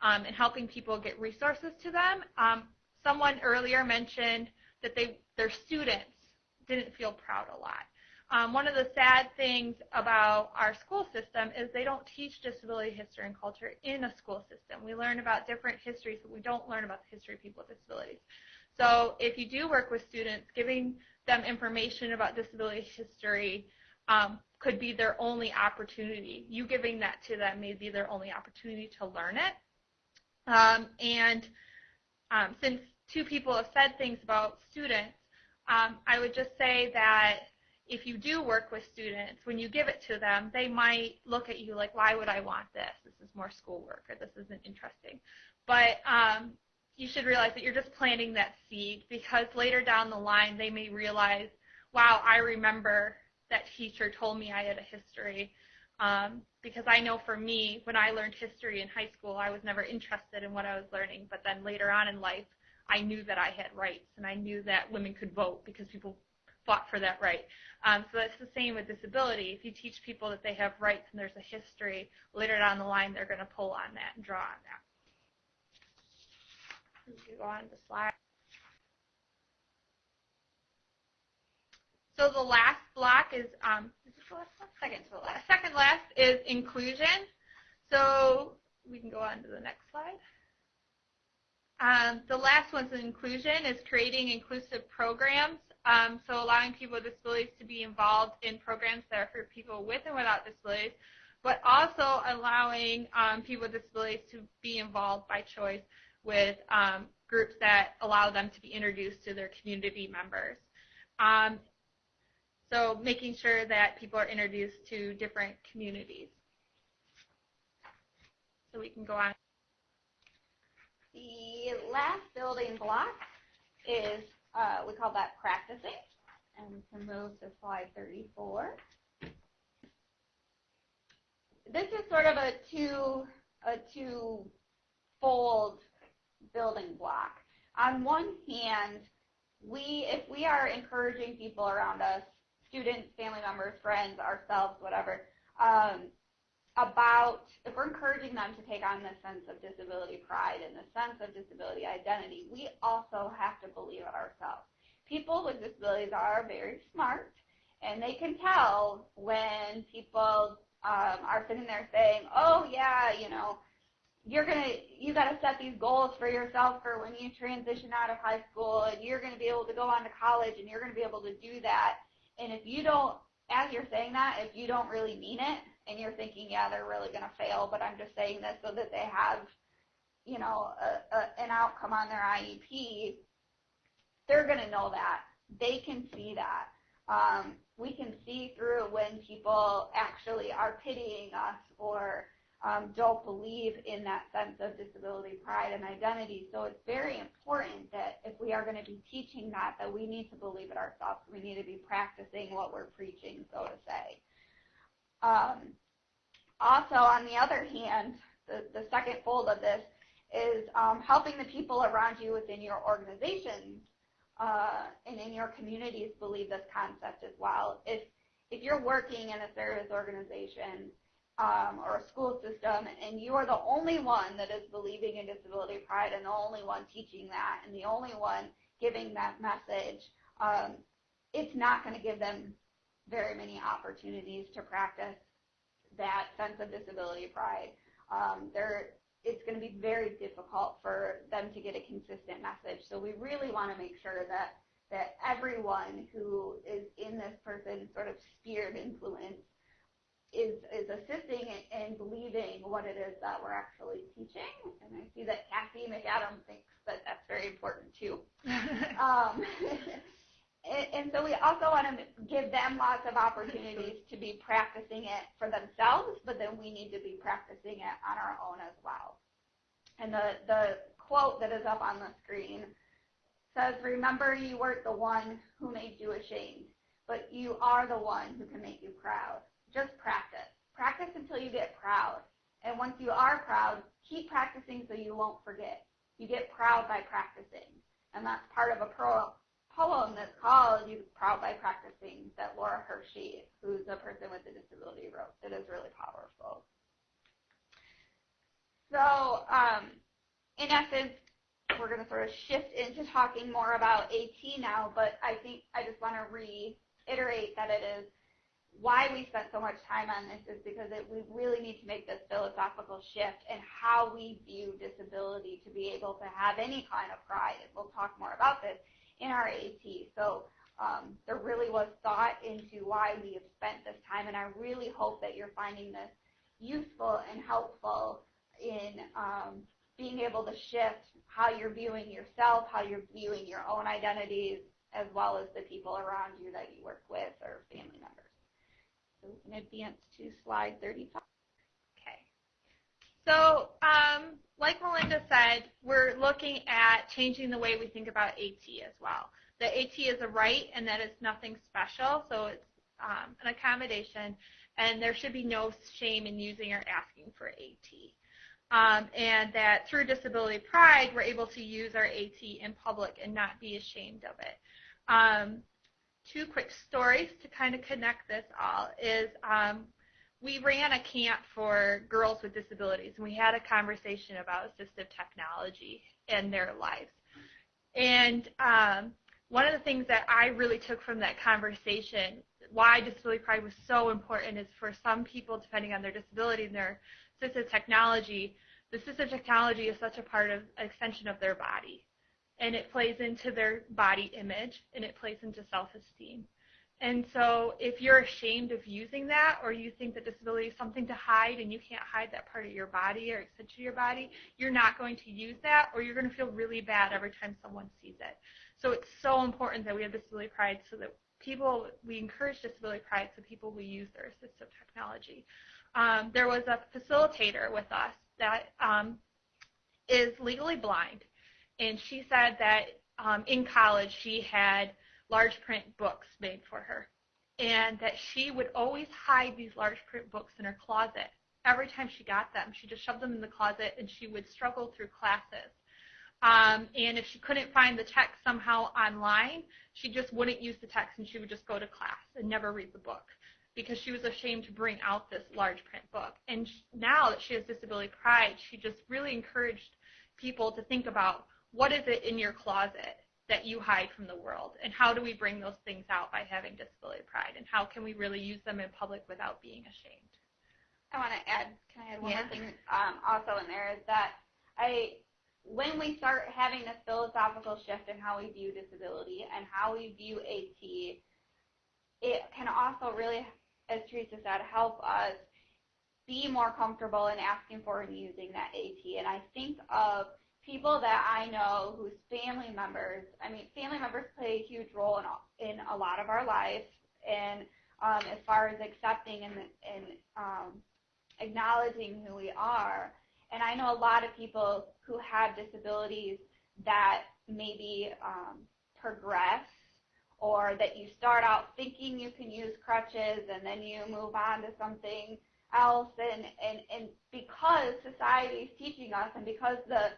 [SPEAKER 3] um, and helping people get resources to them. Um, someone earlier mentioned that they their students didn't feel proud a lot. Um, one of the sad things about our school system is they don't teach disability history and culture in a school system. We learn about different histories, but we don't learn about the history of people with disabilities. So if you do work with students, giving them information about disability history um, could be their only opportunity. You giving that to them may be their only opportunity to learn it. Um, and um, since two people have said things about students, um, I would just say that if you do work with students, when you give it to them, they might look at you like, why would I want this? This is more schoolwork or this isn't interesting. But um, you should realize that you're just planting that seed because later down the line they may realize, wow, I remember that teacher told me I had a history. Um, because I know for me, when I learned history in high school, I was never interested in what I was learning. But then later on in life, I knew that I had rights and I knew that women could vote because people fought for that right. Um, so that's the same with disability. If you teach people that they have rights and there's a history, later down the line they're going to pull on that and draw on that. go on to slide. So the last block is, um, is this the last one?
[SPEAKER 2] Second to the last.
[SPEAKER 3] Second last is inclusion. So we can go on to the next slide. Um, the last one's inclusion is creating inclusive programs um, so allowing people with disabilities to be involved in programs that are for people with and without disabilities, but also allowing um, people with disabilities to be involved by choice with um, groups that allow them to be introduced to their community members. Um, so making sure that people are introduced to different communities. so we can go on.
[SPEAKER 2] The last building block is, uh, we call that practicing. And we can move to slide 34. This is sort of a two, a two-fold building block. On one hand, we, if we are encouraging people around us, students, family members, friends, ourselves, whatever, um, about if we're encouraging them to take on this sense of disability pride and the sense of disability identity, we also have to believe it ourselves. People with disabilities are very smart, and they can tell when people um, are sitting there saying, "Oh yeah, you know, you're gonna you got to set these goals for yourself for when you transition out of high school, and you're gonna be able to go on to college, and you're gonna be able to do that." And if you don't, as you're saying that, if you don't really mean it, and you're thinking, yeah, they're really going to fail, but I'm just saying this so that they have, you know, a, a, an outcome on their IEP, they're going to know that. They can see that. Um, we can see through when people actually are pitying us or um, don't believe in that sense of disability pride and identity. So it's very important that if we are going to be teaching that, that we need to believe it ourselves. We need to be practicing what we're preaching, so to say. Um, also, on the other hand, the, the second fold of this is um, helping the people around you within your organizations uh, and in your communities believe this concept as well. If if you're working in a service organization um, or a school system and you are the only one that is believing in disability pride and the only one teaching that and the only one giving that message, um, it's not going to give them very many opportunities to practice that sense of disability pride. Um, it's going to be very difficult for them to get a consistent message. So we really want to make sure that that everyone who is in this person's sort of sphere of influence is is assisting and believing what it is that we're actually teaching. And I see that Kathy McAdam thinks that that's very important too. um, and, so we also want to give them lots of opportunities to be practicing it for themselves, but then we need to be practicing it on our own as well. And the, the quote that is up on the screen says, remember you weren't the one who made you ashamed, but you are the one who can make you proud. Just practice. Practice until you get proud. And once you are proud, keep practicing so you won't forget. You get proud by practicing. And that's part of a pro poem that's called You Proud by Practicing that Laura Hershey, who's a person with a disability, wrote. It is really powerful. So, um, in essence, we're going to sort of shift into talking more about AT now, but I think I just want to reiterate that it is why we spent so much time on this is because it, we really need to make this philosophical shift in how we view disability to be able to have any kind of pride. And we'll talk more about this in our AT. So um, there really was thought into why we have spent this time, and I really hope that you're finding this useful and helpful in um, being able to shift how you're viewing yourself, how you're viewing your own identities, as well as the people around you that you work with or family members. So we can advance to slide 35.
[SPEAKER 3] So um, like Melinda said, we're looking at changing the way we think about AT as well. The AT is a right and that is nothing special, so it's um, an accommodation, and there should be no shame in using or asking for AT. Um, and that through disability pride, we're able to use our AT in public and not be ashamed of it. Um, two quick stories to kind of connect this all is um, we ran a camp for girls with disabilities, and we had a conversation about assistive technology and their lives. And um, one of the things that I really took from that conversation, why disability pride was so important, is for some people, depending on their disability and their assistive technology, the assistive technology is such a part of an extension of their body. And it plays into their body image, and it plays into self-esteem. And so if you're ashamed of using that or you think that disability is something to hide and you can't hide that part of your body or extension of your body, you're not going to use that or you're going to feel really bad every time someone sees it. So it's so important that we have disability pride so that people, we encourage disability pride so people will use their assistive technology. Um, there was a facilitator with us that um, is legally blind, and she said that um, in college she had large print books made for her, and that she would always hide these large print books in her closet. Every time she got them, she just shoved them in the closet, and she would struggle through classes. Um, and if she couldn't find the text somehow online, she just wouldn't use the text and she would just go to class and never read the book because she was ashamed to bring out this large print book. And now that she has disability pride, she just really encouraged people to think about what is it in your closet that you hide from the world and how do we bring those things out by having disability pride and how can we really use them in public without being ashamed.
[SPEAKER 2] I want to add, can I add one
[SPEAKER 3] yeah.
[SPEAKER 2] more thing um, also in there is that I when we start having this philosophical shift in how we view disability and how we view AT, it can also really, as Teresa said, help us be more comfortable in asking for and using that AT. And I think of people that I know whose family members, I mean, family members play a huge role in, in a lot of our lives. And um, as far as accepting and, and um, acknowledging who we are, and I know a lot of people who have disabilities that maybe um, progress or that you start out thinking you can use crutches and then you move on to something else and, and, and because society is teaching us and because the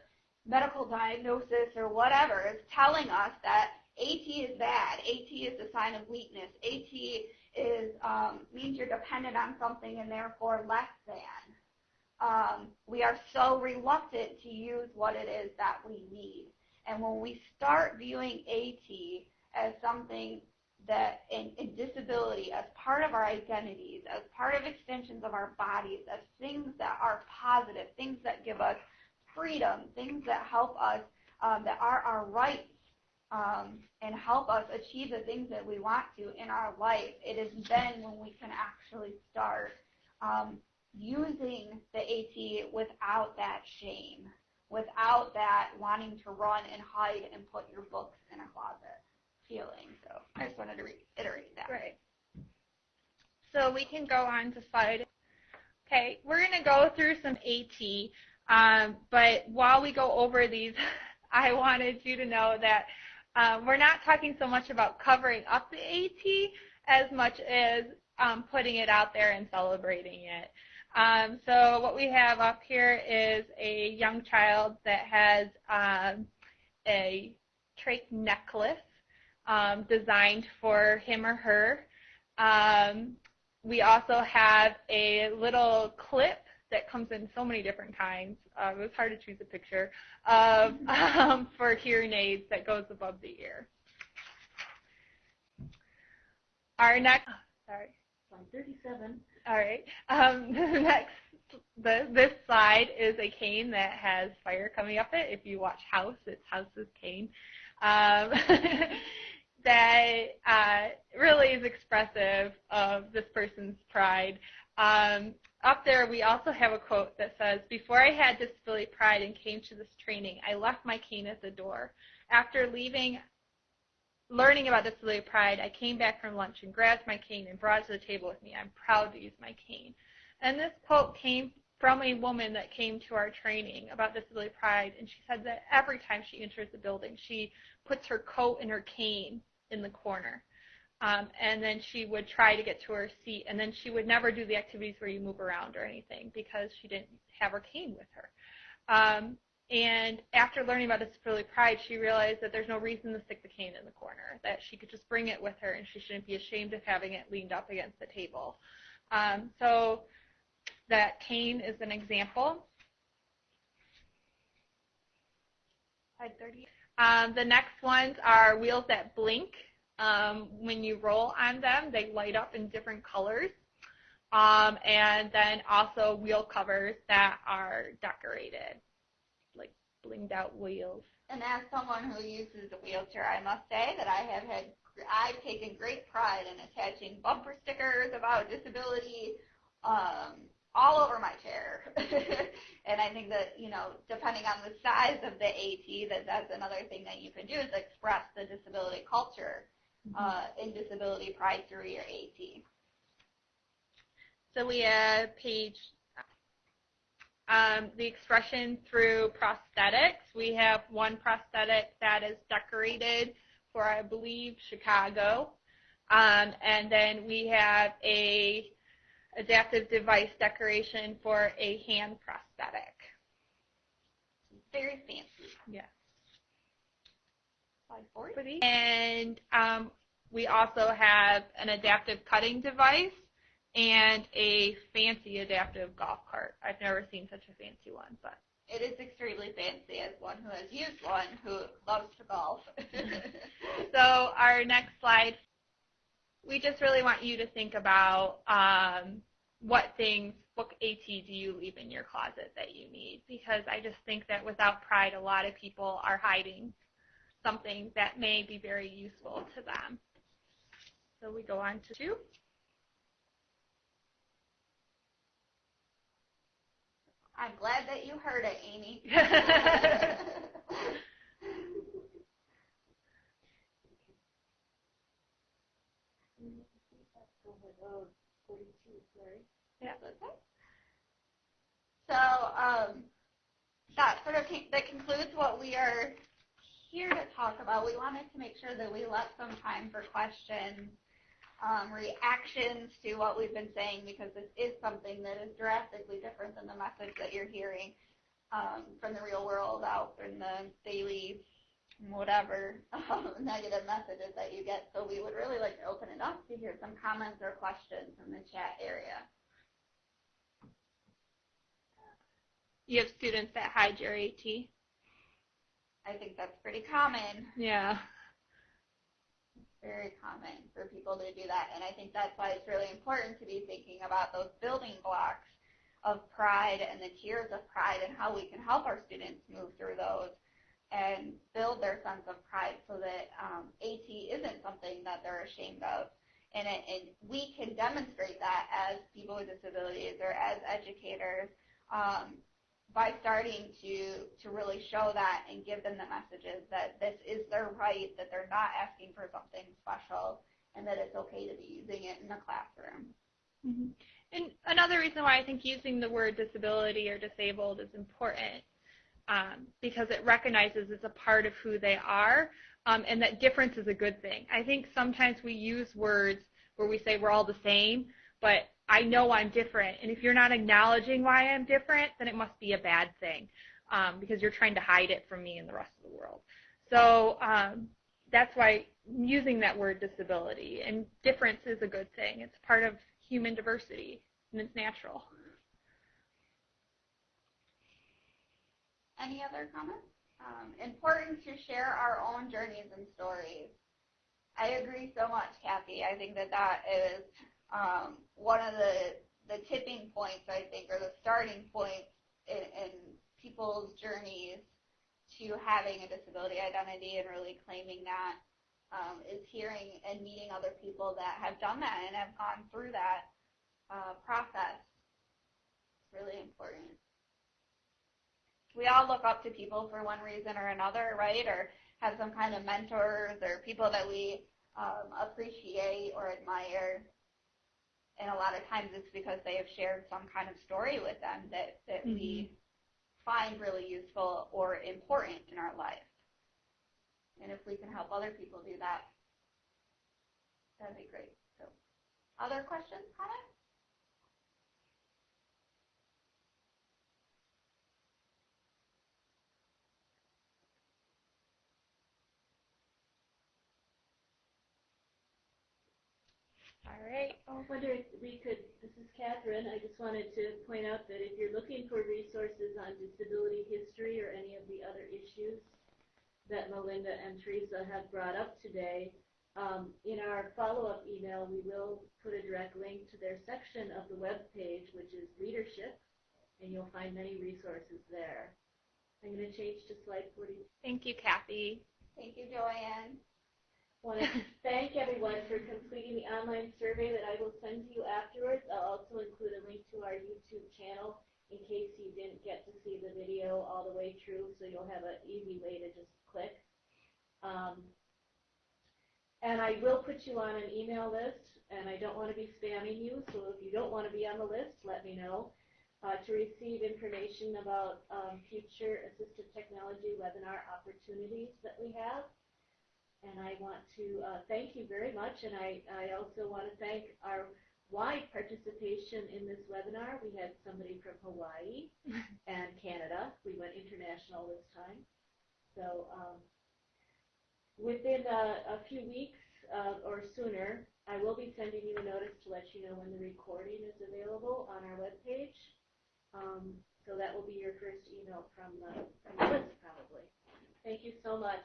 [SPEAKER 2] medical diagnosis or whatever is telling us that AT is bad, AT is a sign of weakness, AT is um, means you're dependent on something and therefore less than um, we are so reluctant to use what it is that we need. And when we start viewing AT as something that in, in, disability as part of our identities, as part of extensions of our bodies, as things that are positive, things that give us freedom, things that help us, um, that are our rights, um, and help us achieve the things that we want to in our life, it is then when we can actually start um, using the AT without that shame, without that wanting to run and hide and put your books in a closet feeling. So I just wanted to reiterate that.
[SPEAKER 3] Right. So we can go on to slide. Okay, we're going to go through some AT, um, but while we go over these, I wanted you to know that um, we're not talking so much about covering up the AT as much as um, putting it out there and celebrating it. Um, so what we have up here is a young child that has um, a trach necklace um, designed for him or her. Um, we also have a little clip that comes in so many different kinds. Uh, it was hard to choose a picture of um, for hearing aids that goes above the ear. Our next, sorry.
[SPEAKER 1] Slide 37.
[SPEAKER 3] All right. Um, the next, the, this slide is a cane that has fire coming up it. If you watch House, it's House's cane. Um, that uh, really is expressive of this person's pride. Um, up there, we also have a quote that says, Before I had disability pride and came to this training, I left my cane at the door. After leaving, learning about disability pride, I came back from lunch and grabbed my cane and brought it to the table with me. I'm proud to use my cane. And this quote came from a woman that came to our training about disability pride, and she said that every time she enters the building, she puts her coat and her cane in the corner. Um, and then she would try to get to her seat, and then she would never do the activities where you move around or anything because she didn't have her cane with her. Um, and after learning about disability pride, she realized that there's no reason to stick the cane in the corner, that she could just bring it with her and she shouldn't be ashamed of having it leaned up against the table. Um, so that cane is an example. Slide 30. Um, the next ones are wheels that blink. Um, when you roll on them, they light up in different colors. Um, and then also wheel covers that are decorated like blinged out wheels.
[SPEAKER 2] And as someone who uses a wheelchair, I must say that I have had I've taken great pride in attaching bumper stickers about disability um, all over my chair. and I think that, you know, depending on the size of the AT, that that's another thing that you can do is express the disability culture uh, in Disability Pride through your AT.
[SPEAKER 3] So we have page um, the expression through prosthetics. We have one prosthetic that is decorated for, I believe, Chicago. Um, and then we have a adaptive device decoration for a hand prosthetic.
[SPEAKER 2] Very fancy.
[SPEAKER 3] Yeah.
[SPEAKER 2] Slide forward.
[SPEAKER 3] And um, we also have an adaptive cutting device and a fancy adaptive golf cart. I've never seen such a fancy one, but
[SPEAKER 2] It is extremely fancy as one who has used one who loves to golf.
[SPEAKER 3] so our next slide, we just really want you to think about um, what things, what AT do you leave in your closet that you need? Because I just think that without pride, a lot of people are hiding something that may be very useful to them. So we go on to two.
[SPEAKER 2] I'm glad that you heard it, Amy.
[SPEAKER 3] Yeah.
[SPEAKER 2] So um, that sort of that concludes what we are here to talk about. We wanted to make sure that we left some time for questions, um, reactions to what we've been saying, because this is something that is drastically different than the message that you're hearing um, from the real world out in the daily whatever um, negative messages that you get. So we would really like to open it up to hear some comments or questions in the chat area.
[SPEAKER 3] You have students that hide your AT.
[SPEAKER 2] I think that's pretty common,
[SPEAKER 3] Yeah.
[SPEAKER 2] very common for people to do that. And I think that's why it's really important to be thinking about those building blocks of pride and the tiers of pride and how we can help our students move through those and build their sense of pride so that um, AT isn't something that they're ashamed of. And, it, and we can demonstrate that as people with disabilities or as educators um, by starting to, to really show that and give them the messages that this is their right, that they're not asking for something special, and that it's okay to be using it in the classroom.
[SPEAKER 3] Mm-hmm. And another reason why I think using the word disability or disabled is important um, because it recognizes it's a part of who they are um, and that difference is a good thing. I think sometimes we use words where we say we're all the same, but I know I'm different. And if you're not acknowledging why I'm different, then it must be a bad thing um, because you're trying to hide it from me and the rest of the world. So um, that's why using that word disability and difference is a good thing. It's part of human diversity and it's natural.
[SPEAKER 2] Any other comments? Um, important to share our own journeys and stories. I agree so much, Kathy. I think that that is um, one of the the tipping points, I think, or the starting points in, in people's journeys to having a disability identity and really claiming that um, is hearing and meeting other people that have done that and have gone through that uh, process. It's really important we all look up to people for one reason or another, right? Or have some kind of mentors or people that we um, appreciate or admire. And a lot of times it's because they have shared some kind of story with them that, that mm-hmm. we find really useful or important in our life. And if we can help other people do that, that'd be great. So, other questions, comments?
[SPEAKER 3] All right.
[SPEAKER 1] I wonder if we could, this is Catherine, I just wanted to point out that if you're looking for resources on disability history or any of the other issues that Melinda and Teresa have brought up today, um, in our follow-up email, we will put a direct link to their section of the web page, which is leadership, and you'll find many resources there. I'm going to change to slide 40.
[SPEAKER 3] Thank you, Kathy.
[SPEAKER 2] Thank you, Joanne
[SPEAKER 1] want to thank everyone for completing the online survey that I will send to you afterwards. I'll also include a link to our YouTube channel in case you didn't get to see the video all the way through, so you'll have an easy way to just click. Um, And I will put you on an email list, and I don't want to be spamming you, so if you don't want to be on the list, let me know. Uh, to receive information about um, future assistive technology webinar opportunities that we have. And I want to uh, thank you very much, and I, I also want to thank our wide participation in this webinar. We had somebody from Hawaii and Canada. We went international this time. So um, within a, a few weeks uh, or sooner, I will be sending you a notice to let you know when the recording is available on our webpage. Um, so that will be your first email from the, from the list probably. Thank you so much.